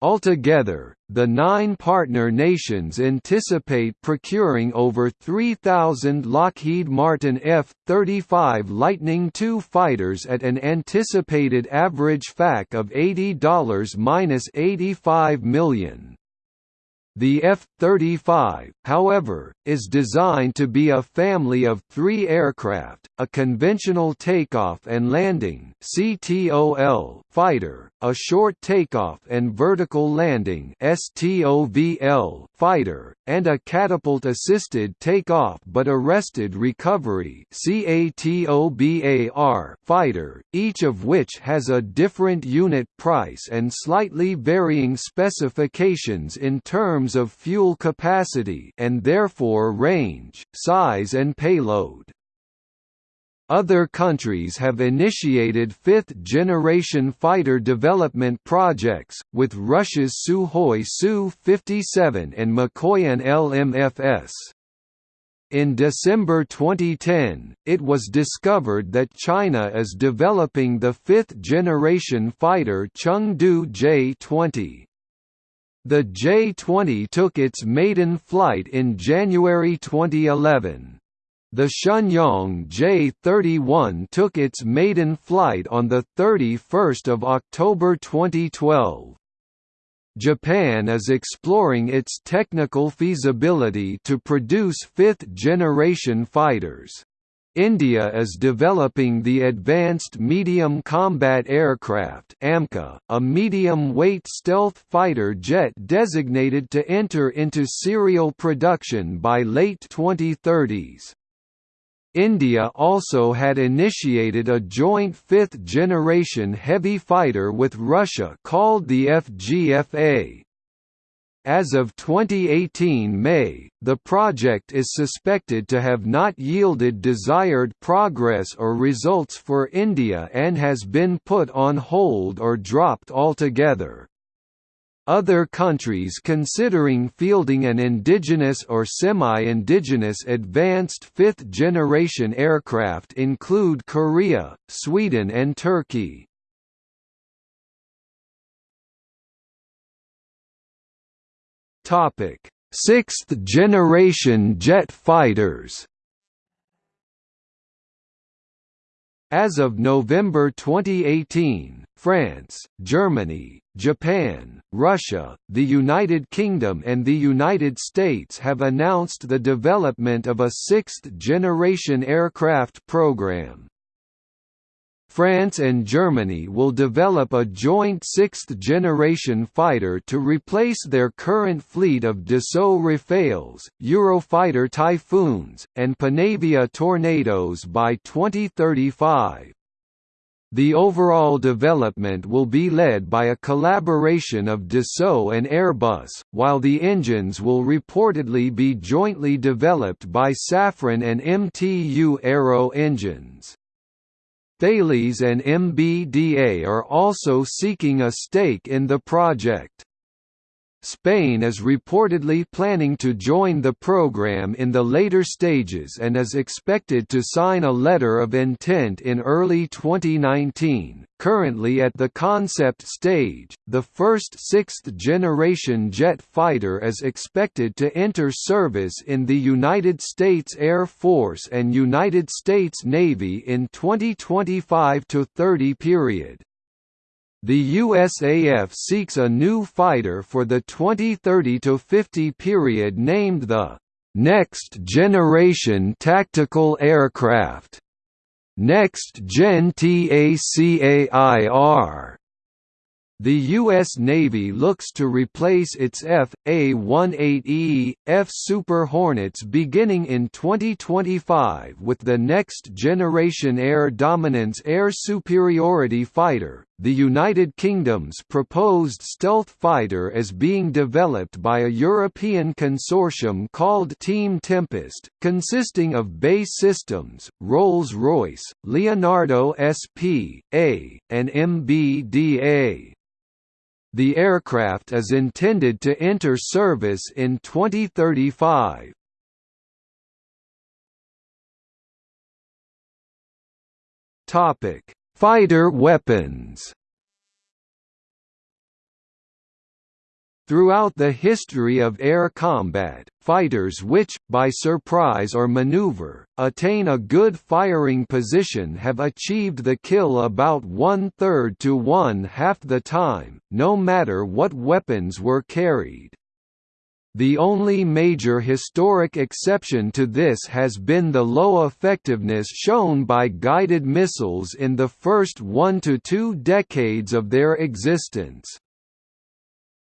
Altogether, the nine partner nations anticipate procuring over 3,000 Lockheed Martin F-35 Lightning II fighters at an anticipated average FAC of $80–85 million. The F-35, however, is designed to be a family of three aircraft, a conventional takeoff and landing (CTOL) fighter, a short takeoff and vertical landing (STOVL) fighter, and a catapult-assisted takeoff but arrested recovery (CATOBAR) fighter, each of which has a different unit price and slightly varying specifications in terms of fuel capacity and therefore range, size and payload. Other countries have initiated fifth-generation fighter development projects, with Russia's Sukhoi Su-57 and Mikoyan LMFS. In December 2010, it was discovered that China is developing the fifth-generation fighter Chengdu J-20. The J-20 took its maiden flight in January 2011. The Shenyang J-31 took its maiden flight on 31 October 2012. Japan is exploring its technical feasibility to produce fifth-generation fighters. India is developing the Advanced Medium Combat Aircraft AMCA, a medium-weight stealth fighter jet designated to enter into serial production by late 2030s. India also had initiated a joint fifth-generation heavy fighter with Russia called the FGFA. As of 2018 May, the project is suspected to have not yielded desired progress or results for India and has been put on hold or dropped altogether. Other countries considering fielding an indigenous or semi-indigenous advanced fifth-generation aircraft include Korea, Sweden and Turkey. Sixth-generation jet fighters As of November 2018, France, Germany, Japan, Russia, the United Kingdom and the United States have announced the development of a sixth-generation aircraft program. France and Germany will develop a joint sixth-generation fighter to replace their current fleet of Dassault Rafales, Eurofighter Typhoons, and Panavia Tornadoes by 2035. The overall development will be led by a collaboration of Dassault and Airbus, while the engines will reportedly be jointly developed by Safran and MTU Aero Engines. Thales and MBDA are also seeking a stake in the project. Spain is reportedly planning to join the program in the later stages and is expected to sign a letter of intent in early 2019. Currently at the concept stage, the first sixth-generation jet fighter is expected to enter service in the United States Air Force and United States Navy in 2025–30 period. The USAF seeks a new fighter for the 2030–50 period named the Next Generation Tactical Aircraft. Next Gen TACAIR. The U.S. Navy looks to replace its F.A-18E, F Super Hornets beginning in 2025 with the next-generation air dominance air superiority fighter. The United Kingdom's proposed stealth fighter is being developed by a European consortium called Team Tempest, consisting of BAE Systems, Rolls-Royce, Leonardo SP.A, and MBDA. The aircraft is intended to enter service in 2035. Topic: Fighter weapons. Throughout the history of air combat, fighters which, by surprise or maneuver, attain a good firing position have achieved the kill about one-third to one-half the time, no matter what weapons were carried. The only major historic exception to this has been the low effectiveness shown by guided missiles in the first one to two decades of their existence.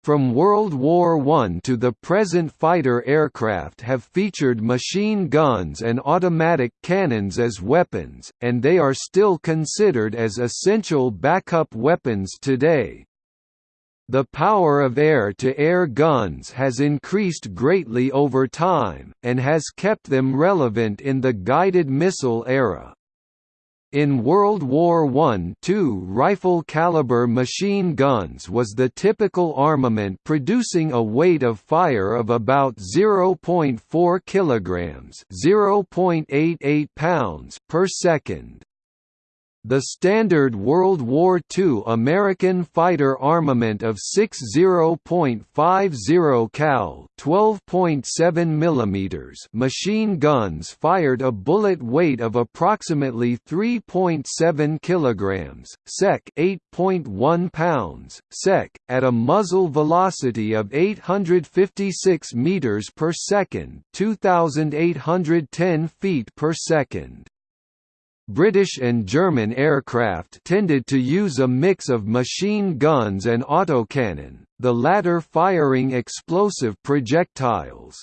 From World War I to the present fighter aircraft have featured machine guns and automatic cannons as weapons, and they are still considered as essential backup weapons today. The power of air-to-air -air guns has increased greatly over time, and has kept them relevant in the guided missile era. In World War I two rifle-caliber machine guns was the typical armament producing a weight of fire of about 0.4 kilograms (0.88 pounds) per second. The standard World War II American fighter armament of 60.50 cal 12.7 mm machine guns fired a bullet weight of approximately 3.7 kilograms, sec 8.1 pounds, sec, at a muzzle velocity of 856 meters per second, 2810 feet per second. British and German aircraft tended to use a mix of machine guns and autocannon, the latter firing explosive projectiles.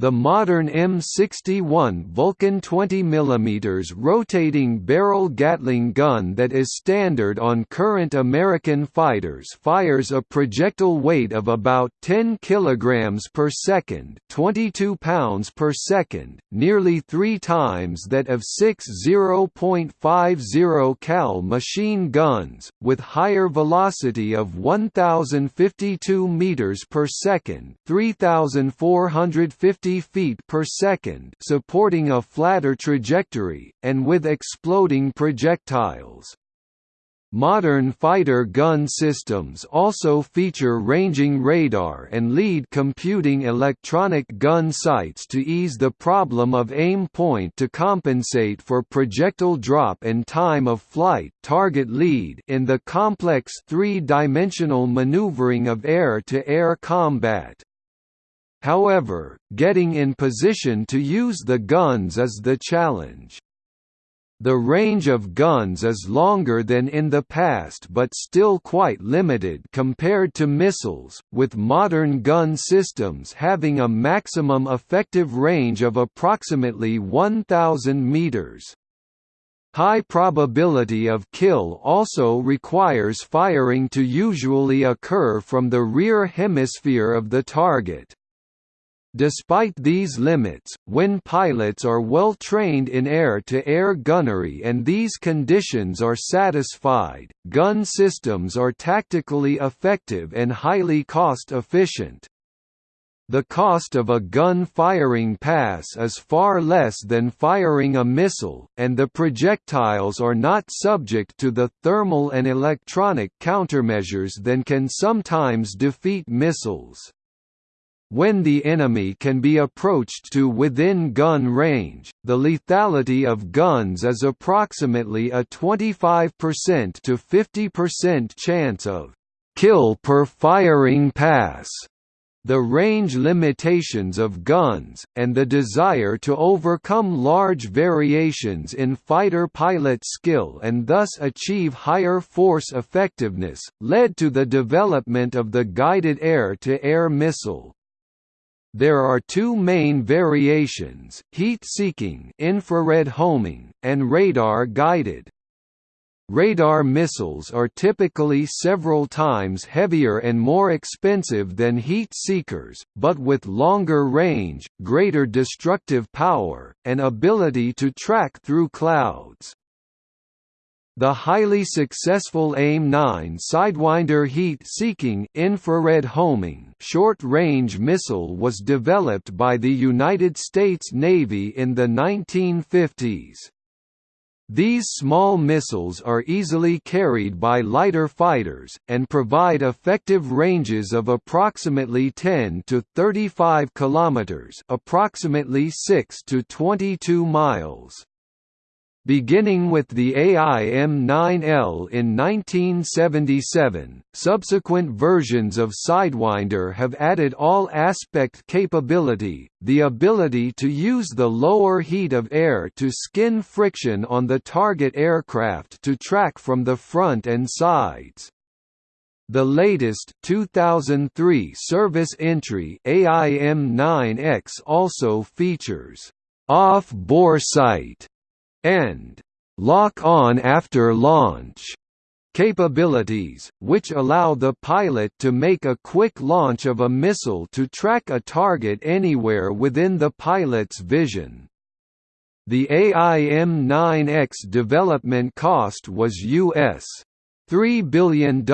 The modern M61 Vulcan 20 mm rotating barrel Gatling gun that is standard on current American fighters fires a projectile weight of about 10 kg per second 22 pounds per second, nearly three times that of six 0.50 cal machine guns, with higher velocity of 1,052 meters per second 3,450 50 feet per second supporting a flatter trajectory, and with exploding projectiles. Modern fighter gun systems also feature ranging radar and lead computing electronic gun sights to ease the problem of aim point to compensate for projectile drop and time of flight target lead in the complex three-dimensional maneuvering of air-to-air -air combat. However, getting in position to use the guns is the challenge. The range of guns is longer than in the past but still quite limited compared to missiles, with modern gun systems having a maximum effective range of approximately 1,000 meters. High probability of kill also requires firing to usually occur from the rear hemisphere of the target. Despite these limits, when pilots are well trained in air-to-air -air gunnery and these conditions are satisfied, gun systems are tactically effective and highly cost-efficient. The cost of a gun firing pass is far less than firing a missile, and the projectiles are not subject to the thermal and electronic countermeasures that can sometimes defeat missiles. When the enemy can be approached to within gun range, the lethality of guns is approximately a 25% to 50% chance of kill per firing pass. the range limitations of guns, and the desire to overcome large variations in fighter pilot skill and thus achieve higher force effectiveness, led to the development of the guided air-to-air -air missile. There are two main variations, heat-seeking infrared homing, and radar-guided. Radar missiles are typically several times heavier and more expensive than heat seekers, but with longer range, greater destructive power, and ability to track through clouds. The highly successful AIM-9 Sidewinder heat-seeking infrared homing short-range missile was developed by the United States Navy in the 1950s. These small missiles are easily carried by lighter fighters, and provide effective ranges of approximately 10 to 35 kilometers approximately 6 to 22 miles. Beginning with the AIM-9L in 1977, subsequent versions of Sidewinder have added all-aspect capability, the ability to use the lower heat of air to skin friction on the target aircraft to track from the front and sides. The latest 2003 service entry AIM-9X also features off-bore sight and lock-on after launch capabilities, which allow the pilot to make a quick launch of a missile to track a target anywhere within the pilot's vision. The AIM-9X development cost was US $3 billion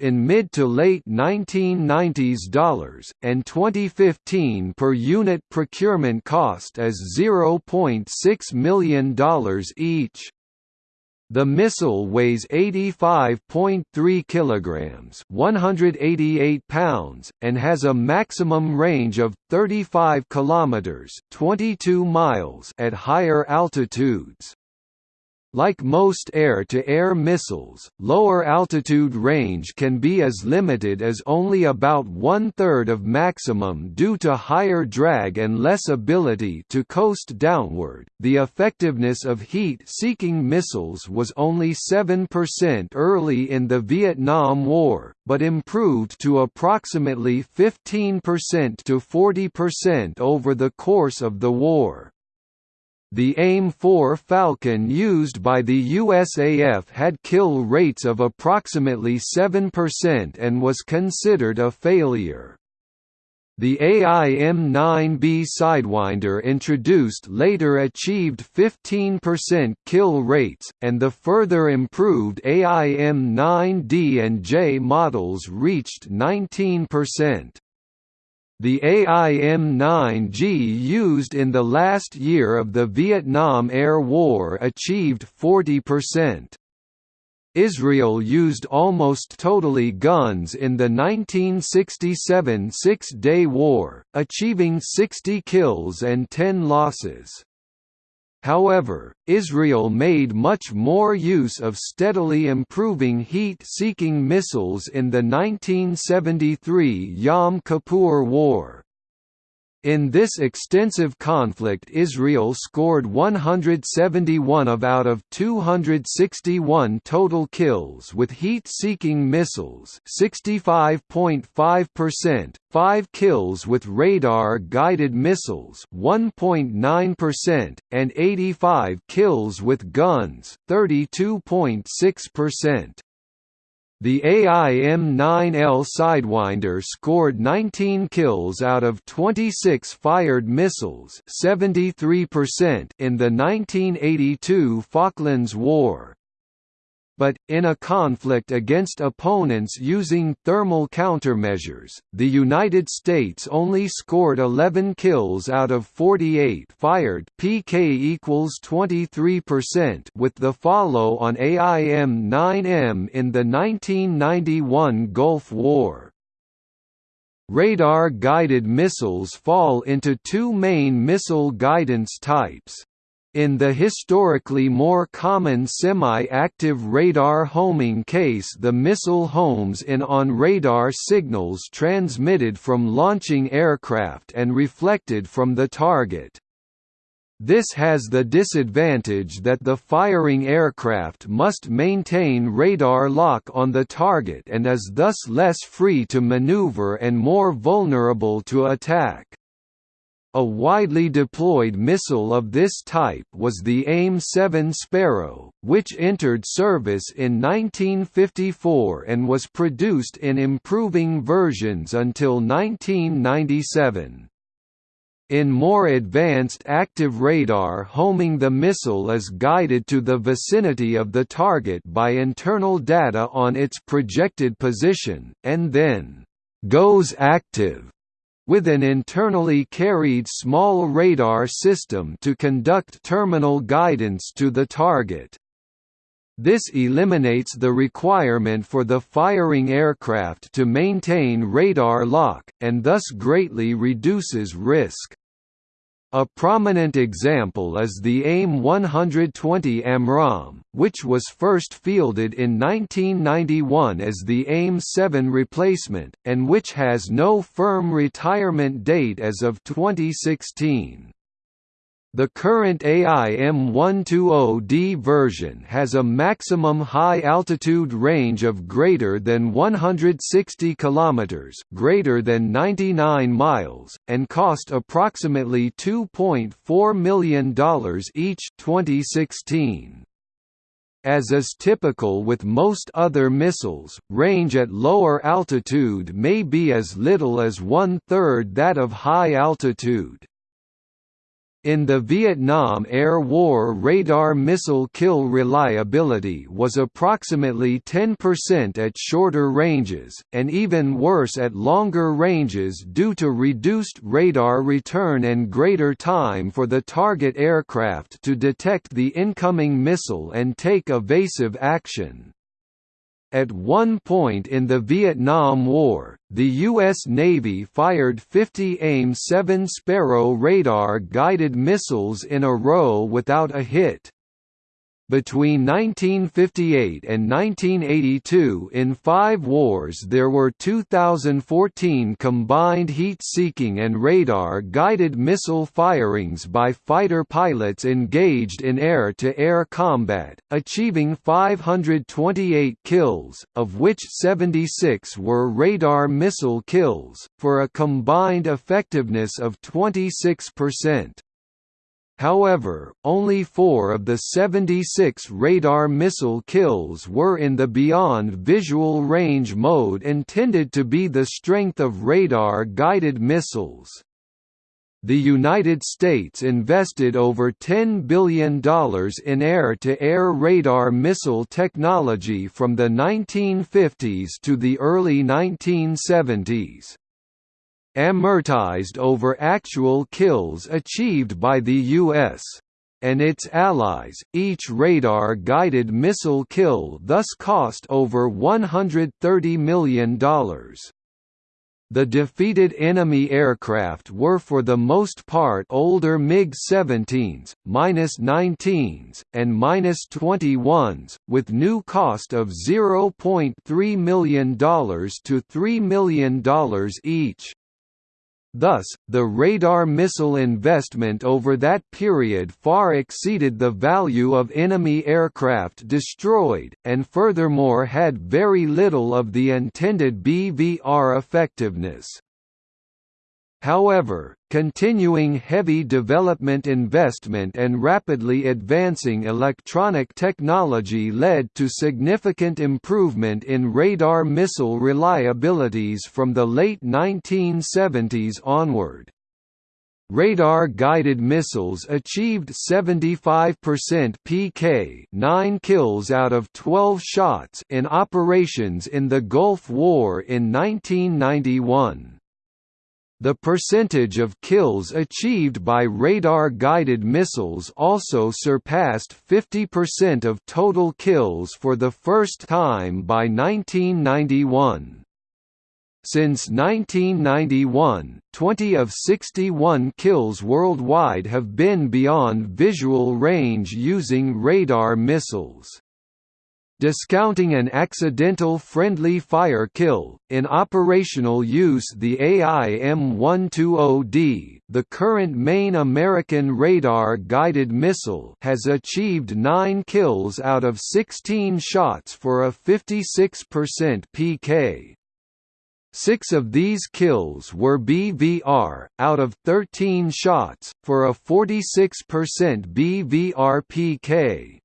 in mid to late 1990s dollars, and 2015 per unit procurement cost as $0.6 million each. The missile weighs 85.3 kilograms, 188 pounds, and has a maximum range of 35 kilometers, 22 miles at higher altitudes. Like most air-to-air -air missiles, lower altitude range can be as limited as only about one-third of maximum due to higher drag and less ability to coast downward. The effectiveness of heat-seeking missiles was only 7% early in the Vietnam War, but improved to approximately 15% to 40% over the course of the war. The AIM-4 Falcon used by the USAF had kill rates of approximately 7% and was considered a failure. The AIM-9B Sidewinder introduced later achieved 15% kill rates, and the further improved AIM-9D and J models reached 19%. The AIM-9G used in the last year of the Vietnam Air War achieved 40%. Israel used almost totally guns in the 1967 Six-Day War, achieving 60 kills and 10 losses. However, Israel made much more use of steadily improving heat-seeking missiles in the 1973 Yom Kippur War. In this extensive conflict Israel scored 171 of out of 261 total kills with heat-seeking missiles 65.5%, 5 kills with radar-guided missiles 1.9%, and 85 kills with guns 32.6%. The AIM-9L Sidewinder scored 19 kills out of 26 fired missiles 73% in the 1982 Falklands War but, in a conflict against opponents using thermal countermeasures, the United States only scored 11 kills out of 48 fired PK equals 23% with the follow on AIM-9M in the 1991 Gulf War. Radar-guided missiles fall into two main missile guidance types. In the historically more common semi-active radar homing case the missile homes in on radar signals transmitted from launching aircraft and reflected from the target. This has the disadvantage that the firing aircraft must maintain radar lock on the target and is thus less free to maneuver and more vulnerable to attack. A widely deployed missile of this type was the AIM-7 Sparrow, which entered service in 1954 and was produced in improving versions until 1997. In more advanced active radar homing the missile is guided to the vicinity of the target by internal data on its projected position, and then «goes active» with an internally carried small radar system to conduct terminal guidance to the target. This eliminates the requirement for the firing aircraft to maintain radar lock, and thus greatly reduces risk. A prominent example is the AIM-120 AMRAAM, which was first fielded in 1991 as the AIM-7 replacement, and which has no firm retirement date as of 2016. The current AIM-120D version has a maximum high-altitude range of greater than 160 km greater than 99 miles, and cost approximately $2.4 million each 2016. As is typical with most other missiles, range at lower altitude may be as little as one-third that of high altitude. In the Vietnam Air War radar missile kill reliability was approximately 10% at shorter ranges, and even worse at longer ranges due to reduced radar return and greater time for the target aircraft to detect the incoming missile and take evasive action. At one point in the Vietnam War, the U.S. Navy fired 50 AIM-7 Sparrow radar-guided missiles in a row without a hit. Between 1958 and 1982 in five wars there were 2,014 combined heat-seeking and radar-guided missile firings by fighter pilots engaged in air-to-air -air combat, achieving 528 kills, of which 76 were radar missile kills, for a combined effectiveness of 26%. However, only four of the 76 radar missile kills were in the beyond visual range mode intended to be the strength of radar-guided missiles. The United States invested over $10 billion in air-to-air -air radar missile technology from the 1950s to the early 1970s amortized over actual kills achieved by the U.S. and its allies. Each radar guided missile kill thus cost over $130 million. The defeated enemy aircraft were for the most part older MiG-17s, -19s, and -21s, with new cost of $0.3 million to $3 million each. Thus, the radar missile investment over that period far exceeded the value of enemy aircraft destroyed, and furthermore had very little of the intended BVR effectiveness. However, continuing heavy development investment and rapidly advancing electronic technology led to significant improvement in radar missile reliabilities from the late 1970s onward. Radar-guided missiles achieved 75% PK 9 kills out of 12 shots in operations in the Gulf War in 1991. The percentage of kills achieved by radar-guided missiles also surpassed 50% of total kills for the first time by 1991. Since 1991, 20 of 61 kills worldwide have been beyond visual range using radar missiles. Discounting an accidental friendly fire kill, in operational use the AIM-120D, the current main American radar-guided missile has achieved 9 kills out of 16 shots for a 56% PK. Six of these kills were BVR, out of 13 shots, for a 46% BVR PK.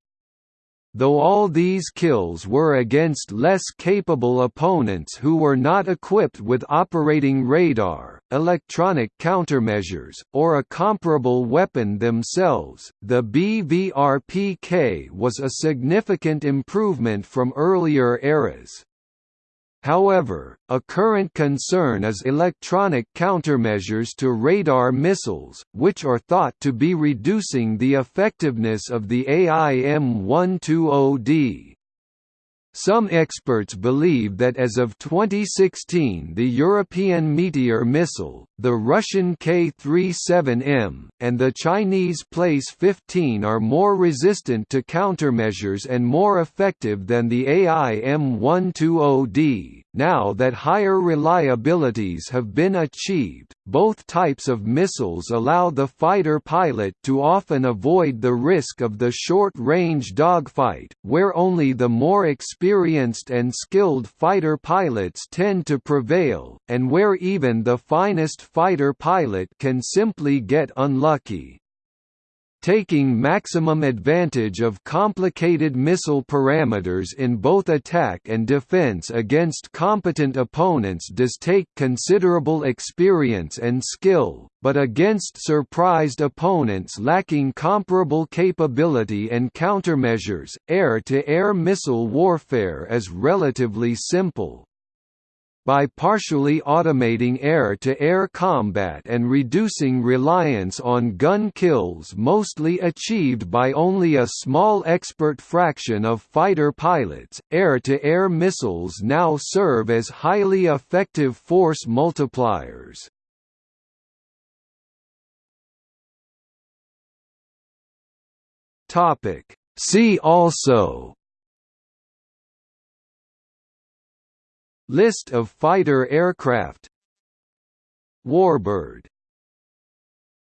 Though all these kills were against less capable opponents who were not equipped with operating radar, electronic countermeasures, or a comparable weapon themselves, the BVR-PK was a significant improvement from earlier eras. However, a current concern is electronic countermeasures to radar missiles, which are thought to be reducing the effectiveness of the AIM-120D. Some experts believe that as of 2016 the European Meteor missile, the Russian K-37M, and the Chinese PL-15 are more resistant to countermeasures and more effective than the AIM-120D. Now that higher reliabilities have been achieved, both types of missiles allow the fighter pilot to often avoid the risk of the short-range dogfight, where only the more experienced and skilled fighter pilots tend to prevail, and where even the finest fighter pilot can simply get unlucky taking maximum advantage of complicated missile parameters in both attack and defense against competent opponents does take considerable experience and skill, but against surprised opponents lacking comparable capability and countermeasures, air-to-air -air missile warfare is relatively simple by partially automating air-to-air -air combat and reducing reliance on gun kills mostly achieved by only a small expert fraction of fighter pilots, air-to-air -air missiles now serve as highly effective force multipliers. See also List of fighter aircraft. Warbird